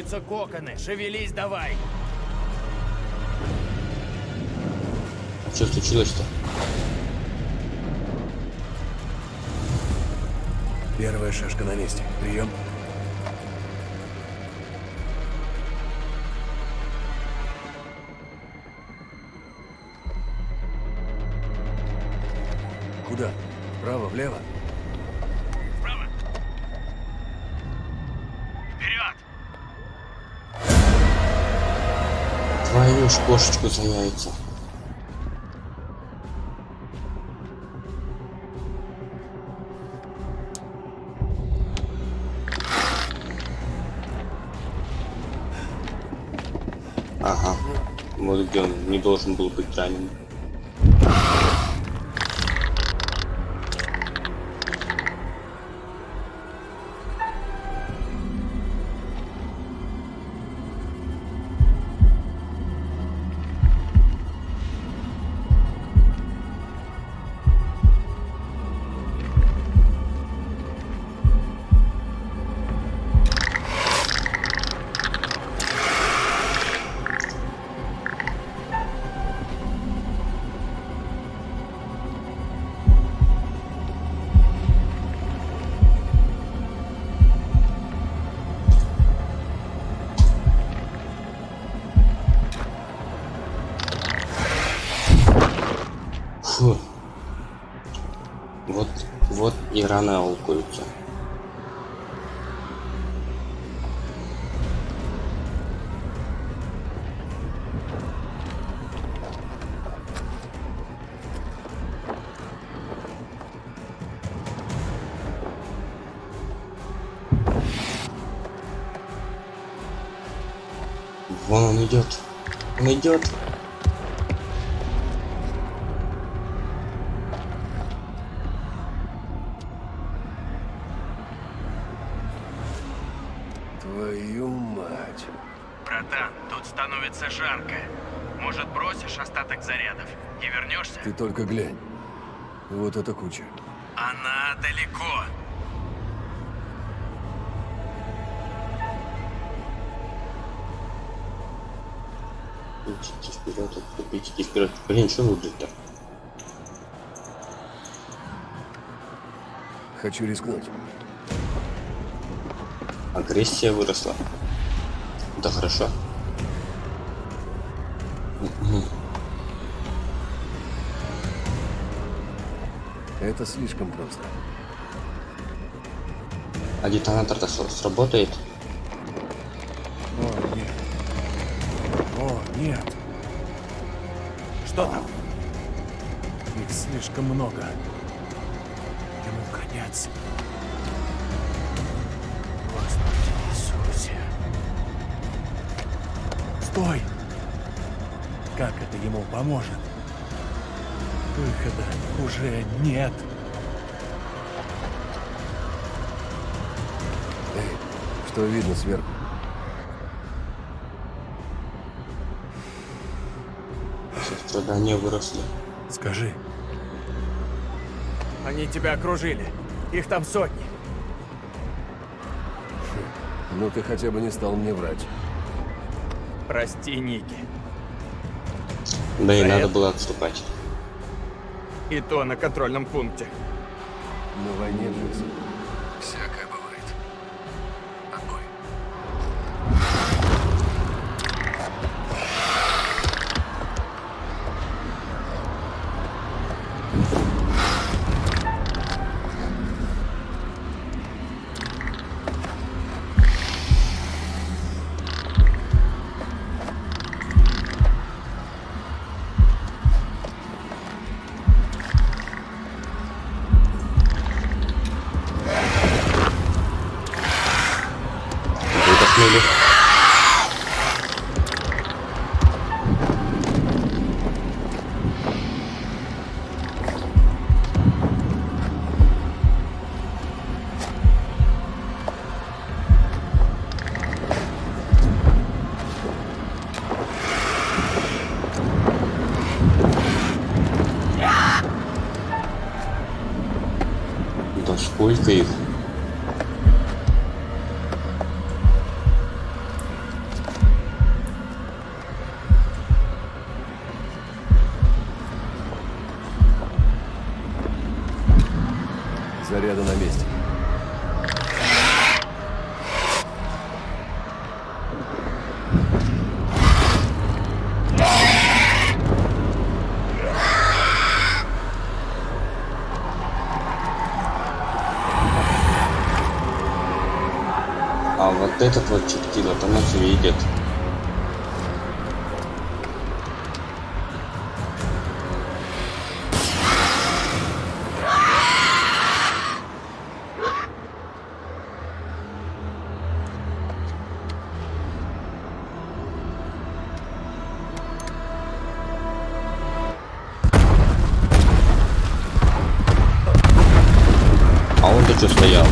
Лопаются коконы. Шевелись давай. А что случилось-то? Первая шашка на месте. Прием. Кошечку за яйца. Ага. Вот где он не должен был быть ранен. рано аукаются. Вон он идет. Он идет. Только глянь. Вот эта куча. Она далеко. Идите вперед, отступите вперед. Блин, что выглядит-то? Хочу рискнуть. Агрессия выросла. Да хорошо. Это слишком просто. А детонатор-то сработает? О, нет. О, нет. Что там? Их слишком много. Ему конец. Господи Иисусе. Стой! Как это ему поможет? Выхода уже нет. Что видно сверху? Страдания выросли. Скажи, Они тебя окружили. Их там сотни. Ну ты хотя бы не стал мне врать. Прости, Ники. Да и За надо это? было отступать. И то на контрольном пункте. На войне, Джексон. Да сколько вот этот вот чертила-то нас видит. А он-то что стоял?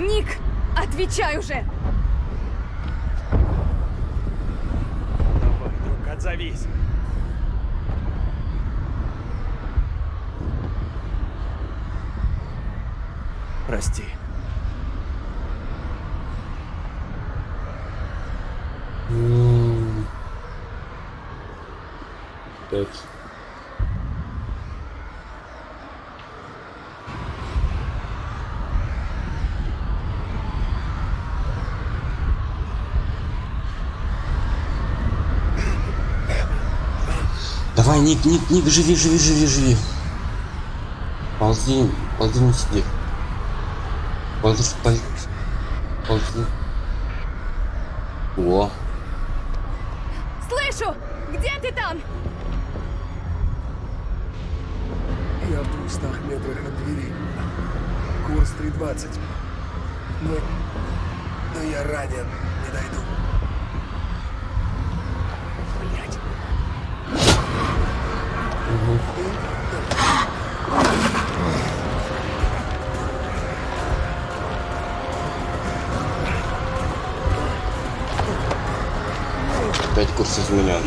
Ник, отвечай уже! Давай, друг, отзовись. прости. М. Пять. Давай, Ник, Ник, Ник, живи, живи, живи, живи. Ползи, ползи, не сиди. Ползи, ползи. Ползи. О, Слышу! Где ты там? Я в двухстах метрах от двери. Курс 320. Но... Но я ранен. Опять курс изменен.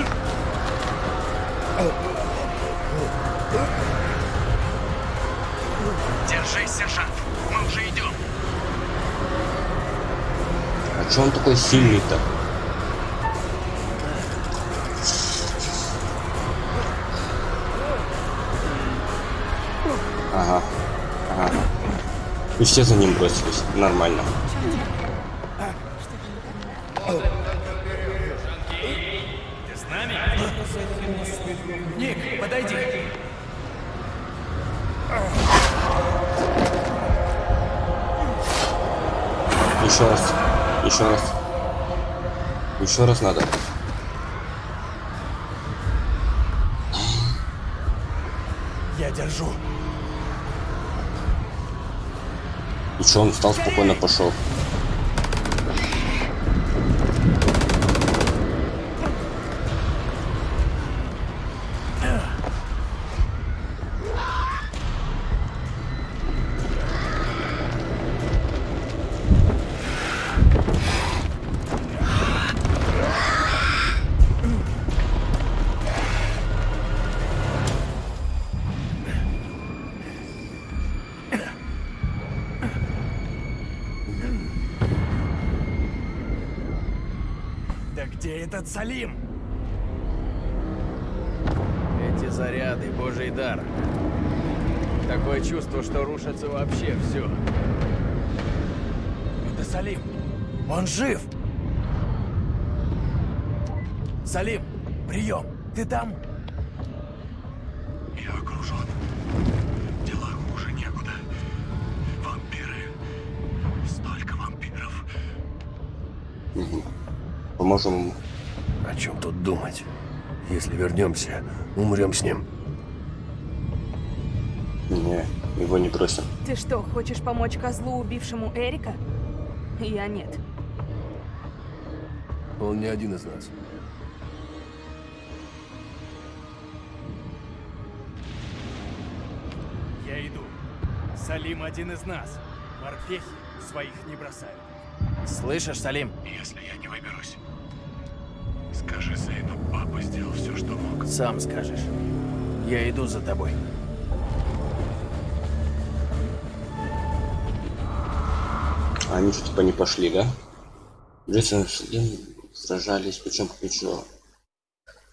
Держись, сержант. Мы уже идем. А чё он такой сильный-то? Ага. Ага. И все за ним бросились. Нормально. Еще раз. Еще раз надо. Я держу. И что, он встал, спокойно пошел. Этот Салим? Эти заряды, божий дар. Такое чувство, что рушится вообще все. Это Салим. Он жив. Салим, прием. Ты там? Я окружен. Дела хуже некуда. Вампиры. Столько вампиров. Поможем ему. Чем тут думать? Если вернемся, умрем с ним. Не, его не бросим. Ты что, хочешь помочь козлу, убившему Эрика? Я нет. Он не один из нас. Я иду. Салим один из нас. Морпехи своих не бросают. Слышишь, Салим? Если я сделал все, что мог. Сам скажешь. Я иду за тобой. А они что, типа не пошли, да? Джейсон сражались плечом к плечу.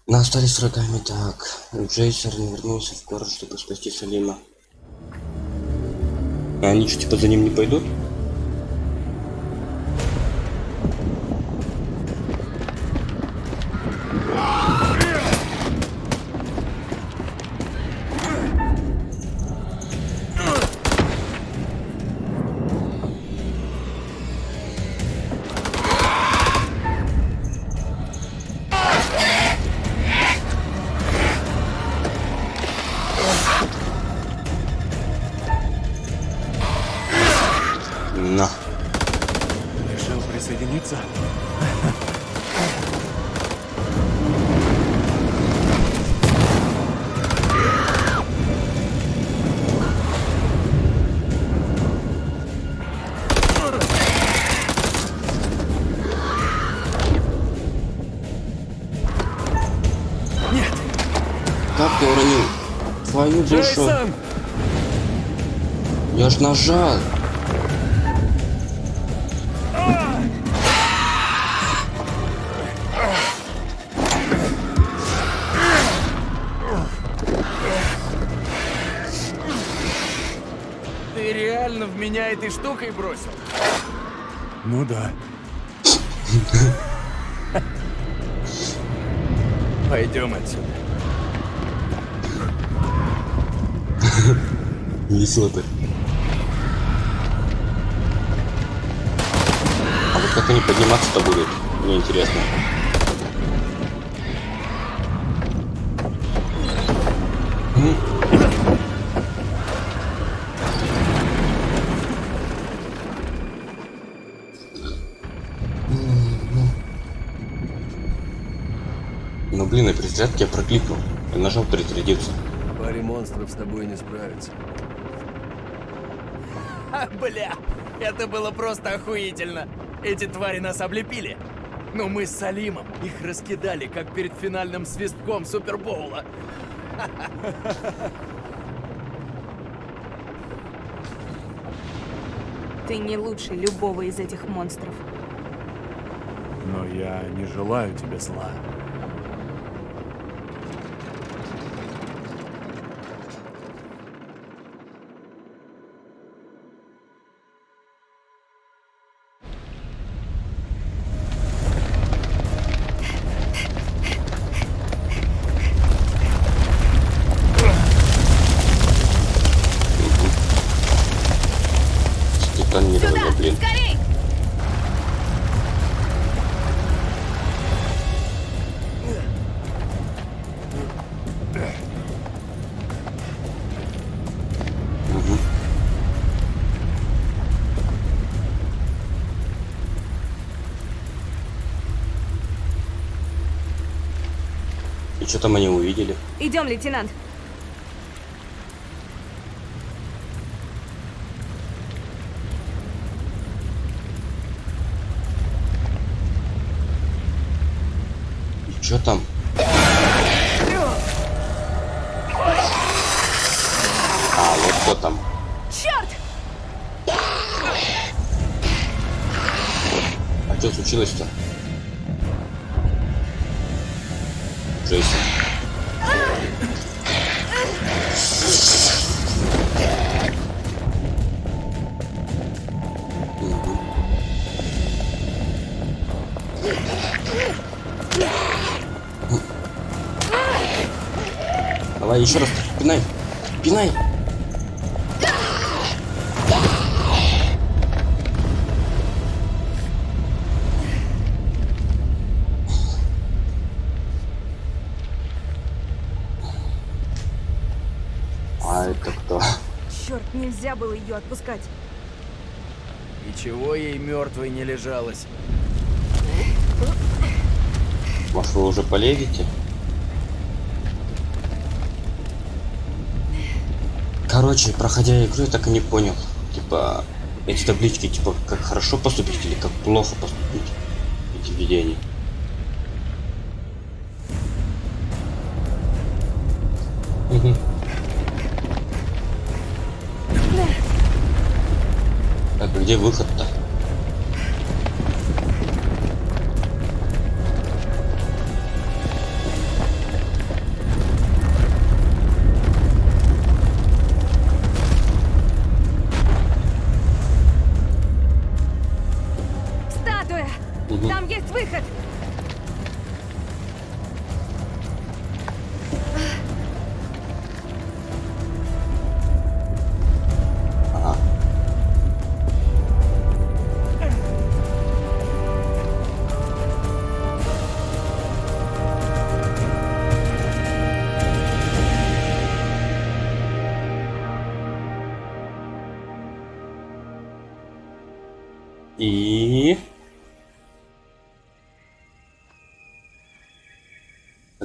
Но остались врагами так. Джейсон вернулся в город, чтобы спасти Салима. А они что, типа за ним не пойдут? Твою душу. Джейсон! Я ж нажал. Ты реально в меня этой штукой бросил? Ну да. Пойдем отсюда. несет. А вот как они подниматься-то будут, мне интересно. Ну блин, и при зарядке я прокликнул. Я нажал перезарядиться. Паре монстров с тобой не справится. Бля, это было просто охуительно. Эти твари нас облепили. Но мы с Салимом их раскидали, как перед финальным свистком Супербоула. Ты не лучше любого из этих монстров. Но я не желаю тебе зла. Там они увидели? Идем, лейтенант. И что там? А, вот кто там. Черт! А что случилось-то? Было ее отпускать. И чего ей мертвой не лежалось? Может вы уже полезете? Короче, проходя игру, я так и не понял. Типа, эти таблички, типа, как хорошо поступить или как плохо поступить. Эти видения. Где выход-то?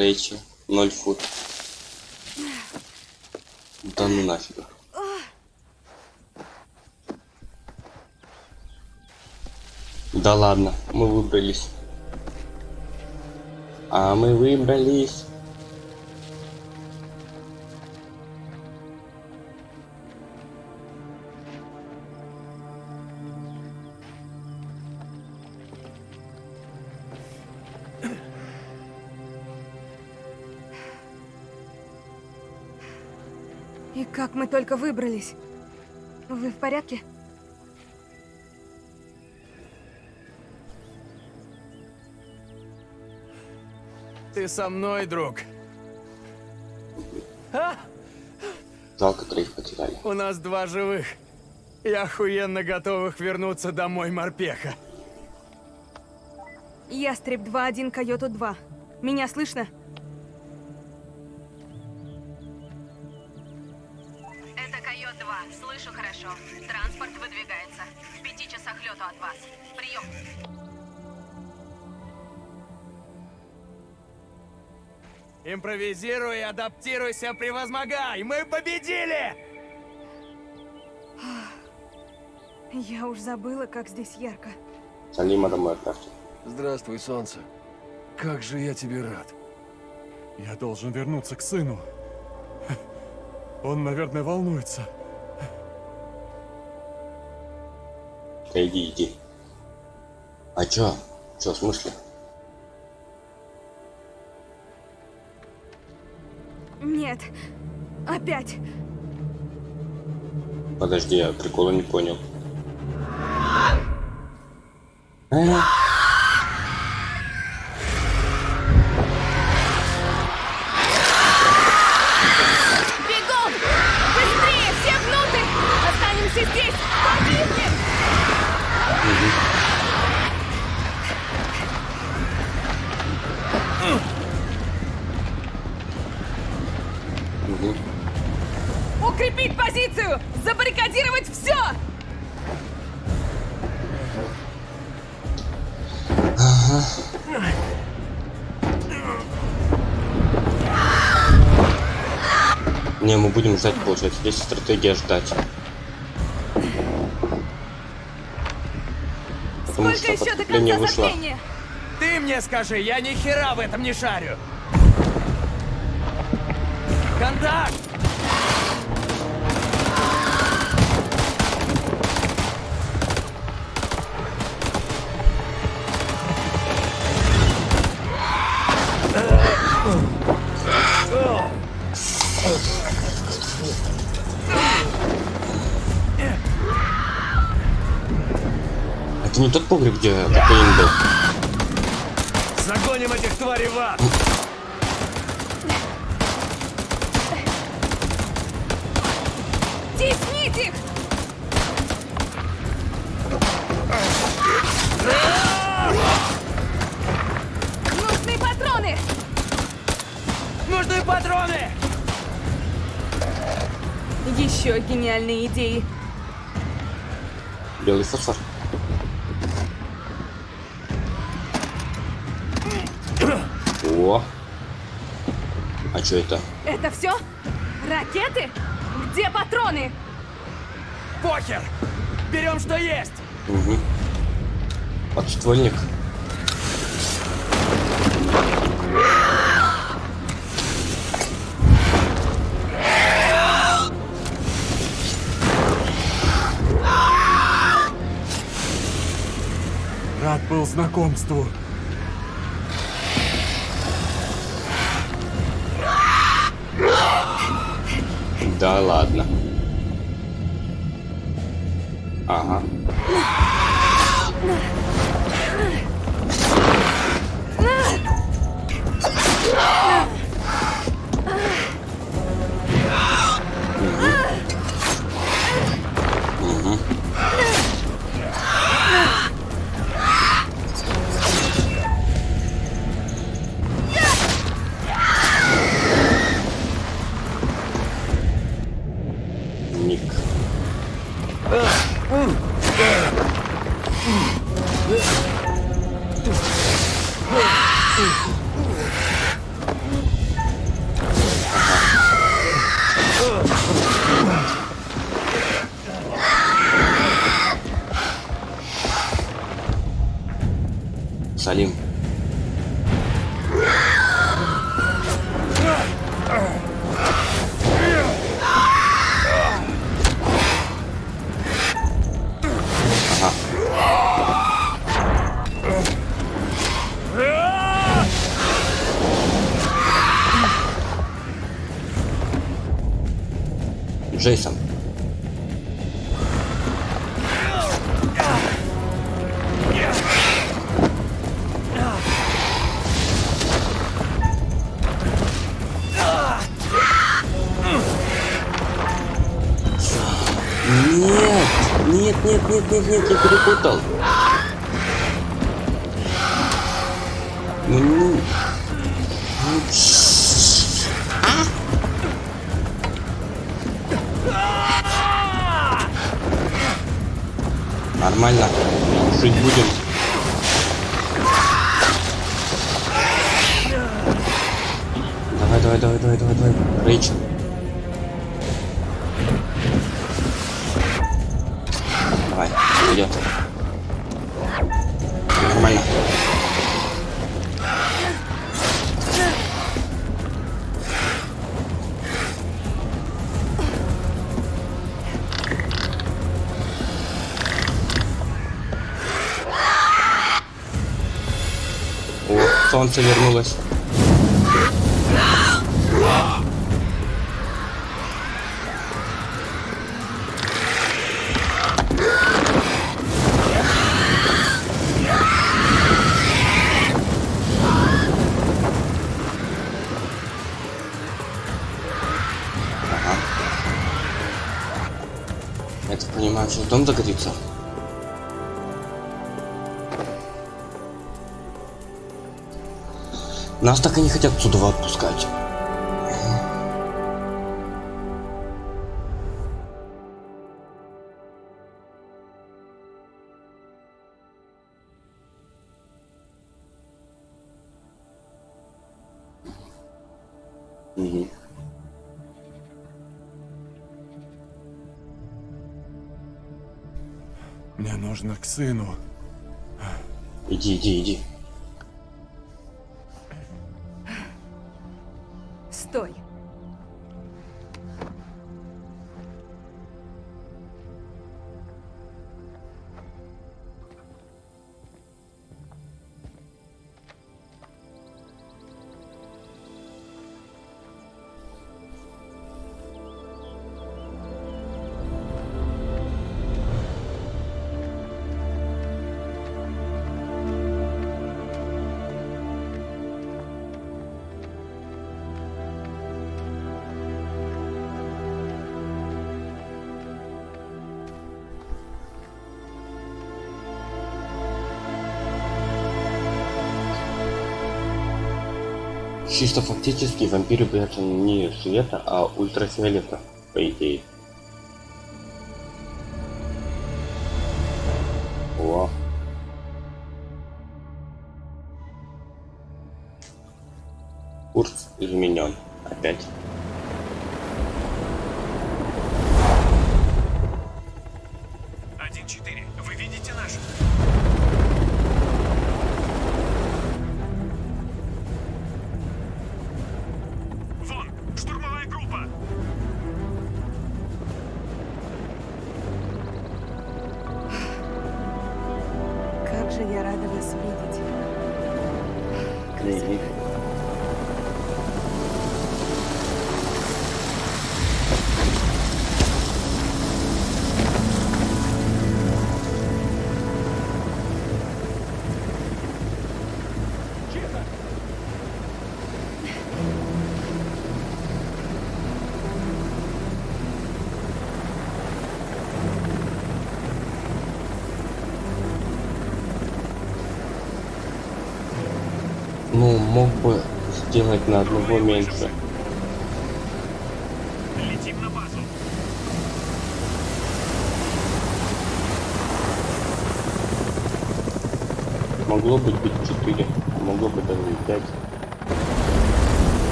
Рейчи, 0 фут. Да ну нафиг. Да ладно, мы выбрались. А мы выбрались. Как мы только выбрались. Вы в порядке? Ты со мной, друг. Жалко троих потеряли. У нас два живых. И охуенно готовых вернуться домой морпеха. Ястреб 2-1, Койоту 2. Меня слышно? Импровизируй, адаптируйся, превозмогай! Мы победили! Я уж забыла, как здесь ярко. Салима домой отправьте. Здравствуй, солнце. Как же я тебе рад. Я должен вернуться к сыну. Он, наверное, волнуется. Иди, иди. А чё? Чё, в смысле? Нет. Опять. Подожди, я прикола не понял. Э, Ждать, получается. Здесь стратегия ждать. Потому Сколько что еще до конца вышло. затмения? Ты мне скажи, я ни хера в этом не шарю. Контакт! Не тот погреб, где кокаин был. Загоним этих тварей в ад! Теснить их! Нужны патроны! Нужны патроны! Еще гениальные идеи. Белый фосфор. Что это? Это все? Ракеты? Где патроны? Похер! Берем, что есть! Угу. Подствольник. Рад был знакомству. Джейсон. Нет, нет, нет, нет, нет, я перепутал. Нормально. Жить будем. давай, давай, давай, давай. Рэйчел. Давай, солнце вернулось. Нас так и не хотят отсюда отпускать. Мне нужно к сыну. Иди, иди, Чисто фактически вампиры боятся не света, а ультрафиолета, по идее. На одного меньше. Летим на базу. Могло быть быть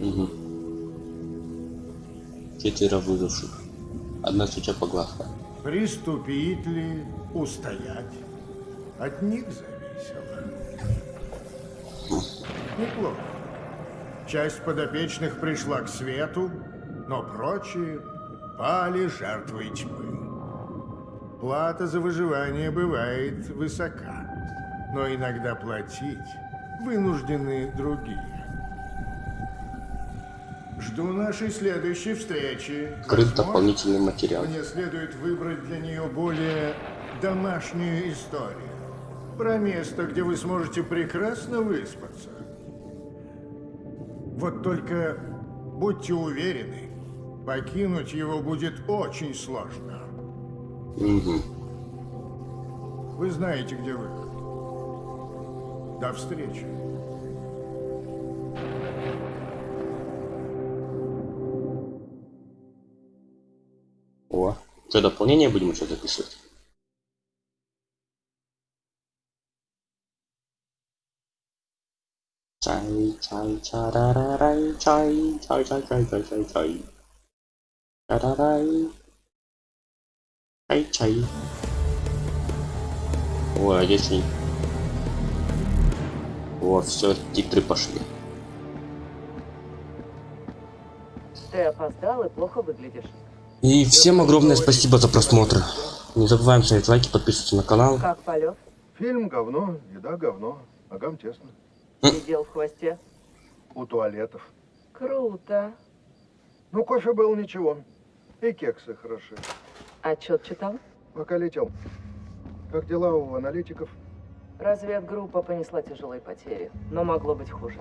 Угу. Четверо выживших. Одна свеча погасла. Приступить ли, устоять? От них зависело. Неплохо. Часть подопечных пришла к свету, но прочие пали жертвой тьмы. Плата за выживание бывает высока, но иногда платить вынуждены другие. Жду нашей следующей встречи. Открыт дополнительный материал. мне следует выбрать для нее более домашнюю историю. про место, где вы сможете прекрасно выспаться. Вот только будьте уверены, покинуть его будет очень сложно. Мгм. Вы знаете, где выход. До встречи. Что, дополнение будем еще записывать? Чай, чай, чарарарай, чай, чай, чай, чай, чай, чай, чай. Чарарай. Чай, чай. О, а здесь не... О, все, титры пошли. Ты опоздал и плохо выглядишь. И всем огромное спасибо за просмотр. Не забываем ставить лайки, подписываться на канал. Как полет? Фильм говно, еда говно, ногам тесно. Сидел в хвосте. У туалетов. Круто. Ну, кофе был ничего. И кексы хороши. Отчет читал? Пока летел. Как дела у аналитиков? Разведгруппа понесла тяжелые потери, но могло быть хуже.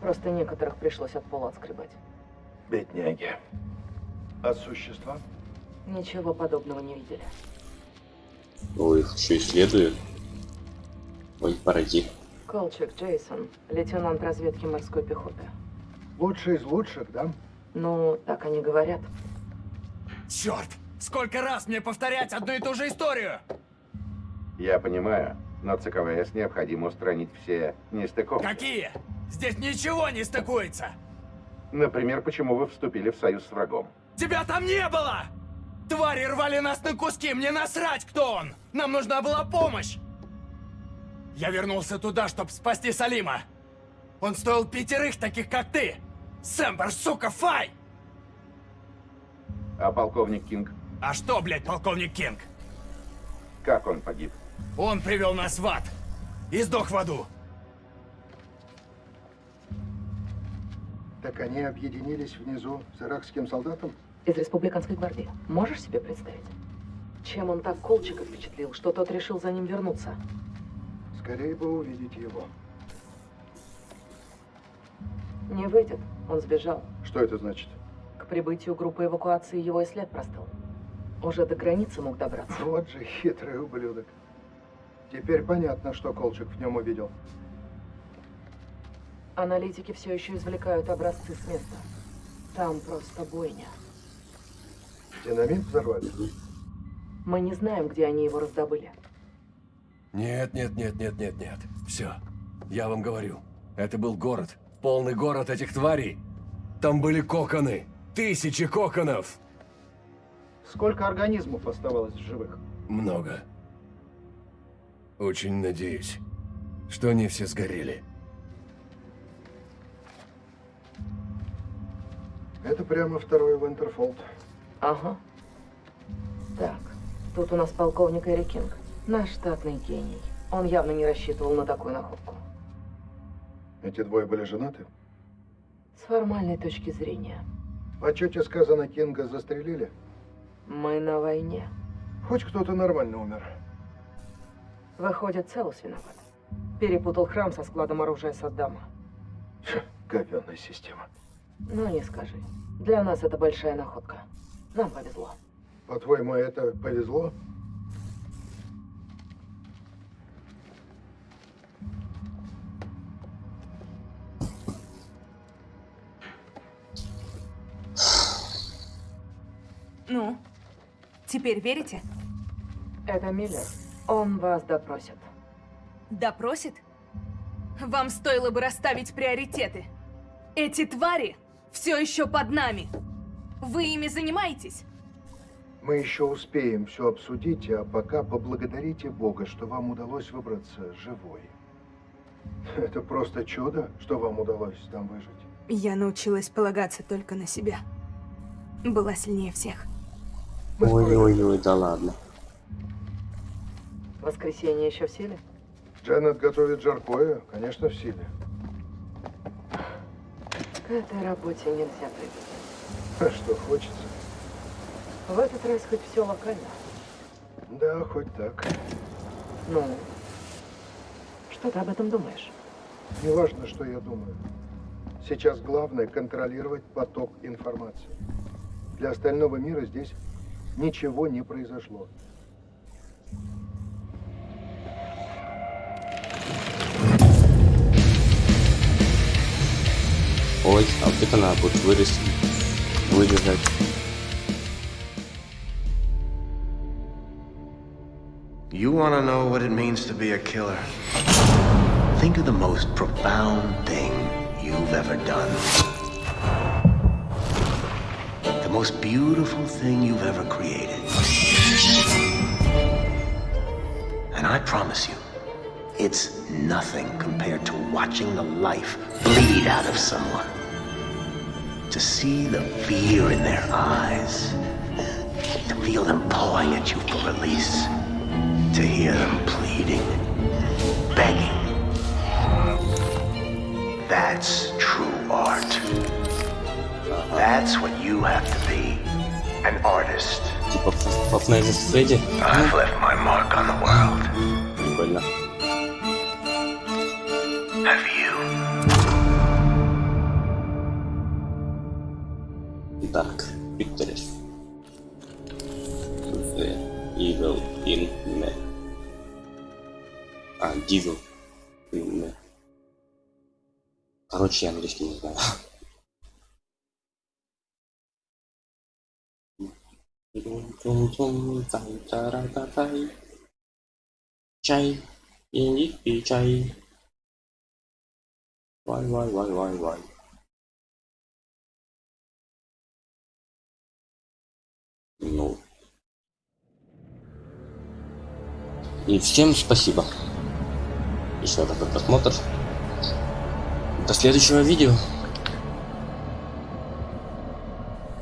Просто некоторых пришлось от пола отскребать. Бедняги. А существа? Ничего подобного не видели. Ой, их еще исследуют. Ой, паразит. Колчак Джейсон, лейтенант разведки морской пехоты. Лучший из лучших, да? Ну, так они говорят. Черт! Сколько раз мне повторять одну и ту же историю? Я понимаю, но ЦКВС необходимо устранить все нестыковки. Какие? Здесь ничего не стыкуется! Например, почему вы вступили в союз с врагом? Тебя там не было! Твари рвали нас на куски, мне насрать, кто он! Нам нужна была помощь! Я вернулся туда, чтобы спасти Салима. Он стоил пятерых таких, как ты! Сэмбер, сука, фай! А полковник Кинг? А что, блядь, полковник Кинг? Как он погиб? Он привел нас в ад. И сдох в аду. Так они объединились внизу с иракским солдатом? Из республиканской гвардии. Можешь себе представить? Чем он так Колчика впечатлил, что тот решил за ним вернуться? Скорее бы увидеть его. Не выйдет. Он сбежал. Что это значит? К прибытию группы эвакуации его и след простыл. Уже до границы мог добраться. Вот же хитрый ублюдок. Теперь понятно, что Колчак в нем увидел. Аналитики все еще извлекают образцы с места. Там просто бойня. Динамит взорвали? Мы не знаем, где они его раздобыли. Нет, нет, нет, нет, нет, нет. Все. Я вам говорю. Это был город. Полный город этих тварей. Там были коконы. Тысячи коконов. Сколько организмов оставалось в живых? Много. Очень надеюсь, что они все сгорели. Это прямо второй Вентерфолд. Ага. Так, тут у нас полковник Эри Кинг. Наш штатный гений. Он явно не рассчитывал на такую находку. Эти двое были женаты? С формальной точки зрения. В отчете сказано, Кинга застрелили. Мы на войне. Хоть кто-то нормально умер. Выходит, Целус виноват. Перепутал храм со складом оружия Саддама. Говенная система. Ну, не скажи. Для нас это большая находка. Нам повезло. По-твоему, это повезло? Ну, теперь верите? Это Миллер. Он вас допросит. Допросит? Вам стоило бы расставить приоритеты. Эти твари все еще под нами. Вы ими занимаетесь? Мы еще успеем все обсудить, а пока поблагодарите Бога, что вам удалось выбраться живой. Это просто чудо, что вам удалось там выжить. Я научилась полагаться только на себя. Была сильнее всех. Ой-ой-ой, да ладно. Воскресенье еще в силе? Дженнет готовит жаркое, конечно, в силе. К этой работе нельзя привыкнуть. А что хочется? В этот раз хоть все локально. Да, хоть так. Ну, Что ты об этом думаешь? Не важно, что я думаю. Сейчас главное контролировать поток информации. Для остального мира здесь ничего не произошло. Ой, а вот это надо будет вырезать. Вырезать. You want to know what it means to be a killer? Think of the most profound thing you've ever done. The most beautiful thing you've ever created. And I promise you, it's nothing compared to watching the life bleed out of someone. To see the fear in their eyes. To feel them pawing at you for release. To hear them pleading, begging. That's true art. That's what you have to be. An artist. Типа Five Nights at Freddy. I've left my mark on the world. Прикольно. Have you? Dark Pictures. The Evil in Me. А, Devil in Me. Короче, я английский не знаю. Чай, и пей чай. Вай, вай, вай, вай, вай. Ну. И всем спасибо. Еще раз просмотр. До следующего видео.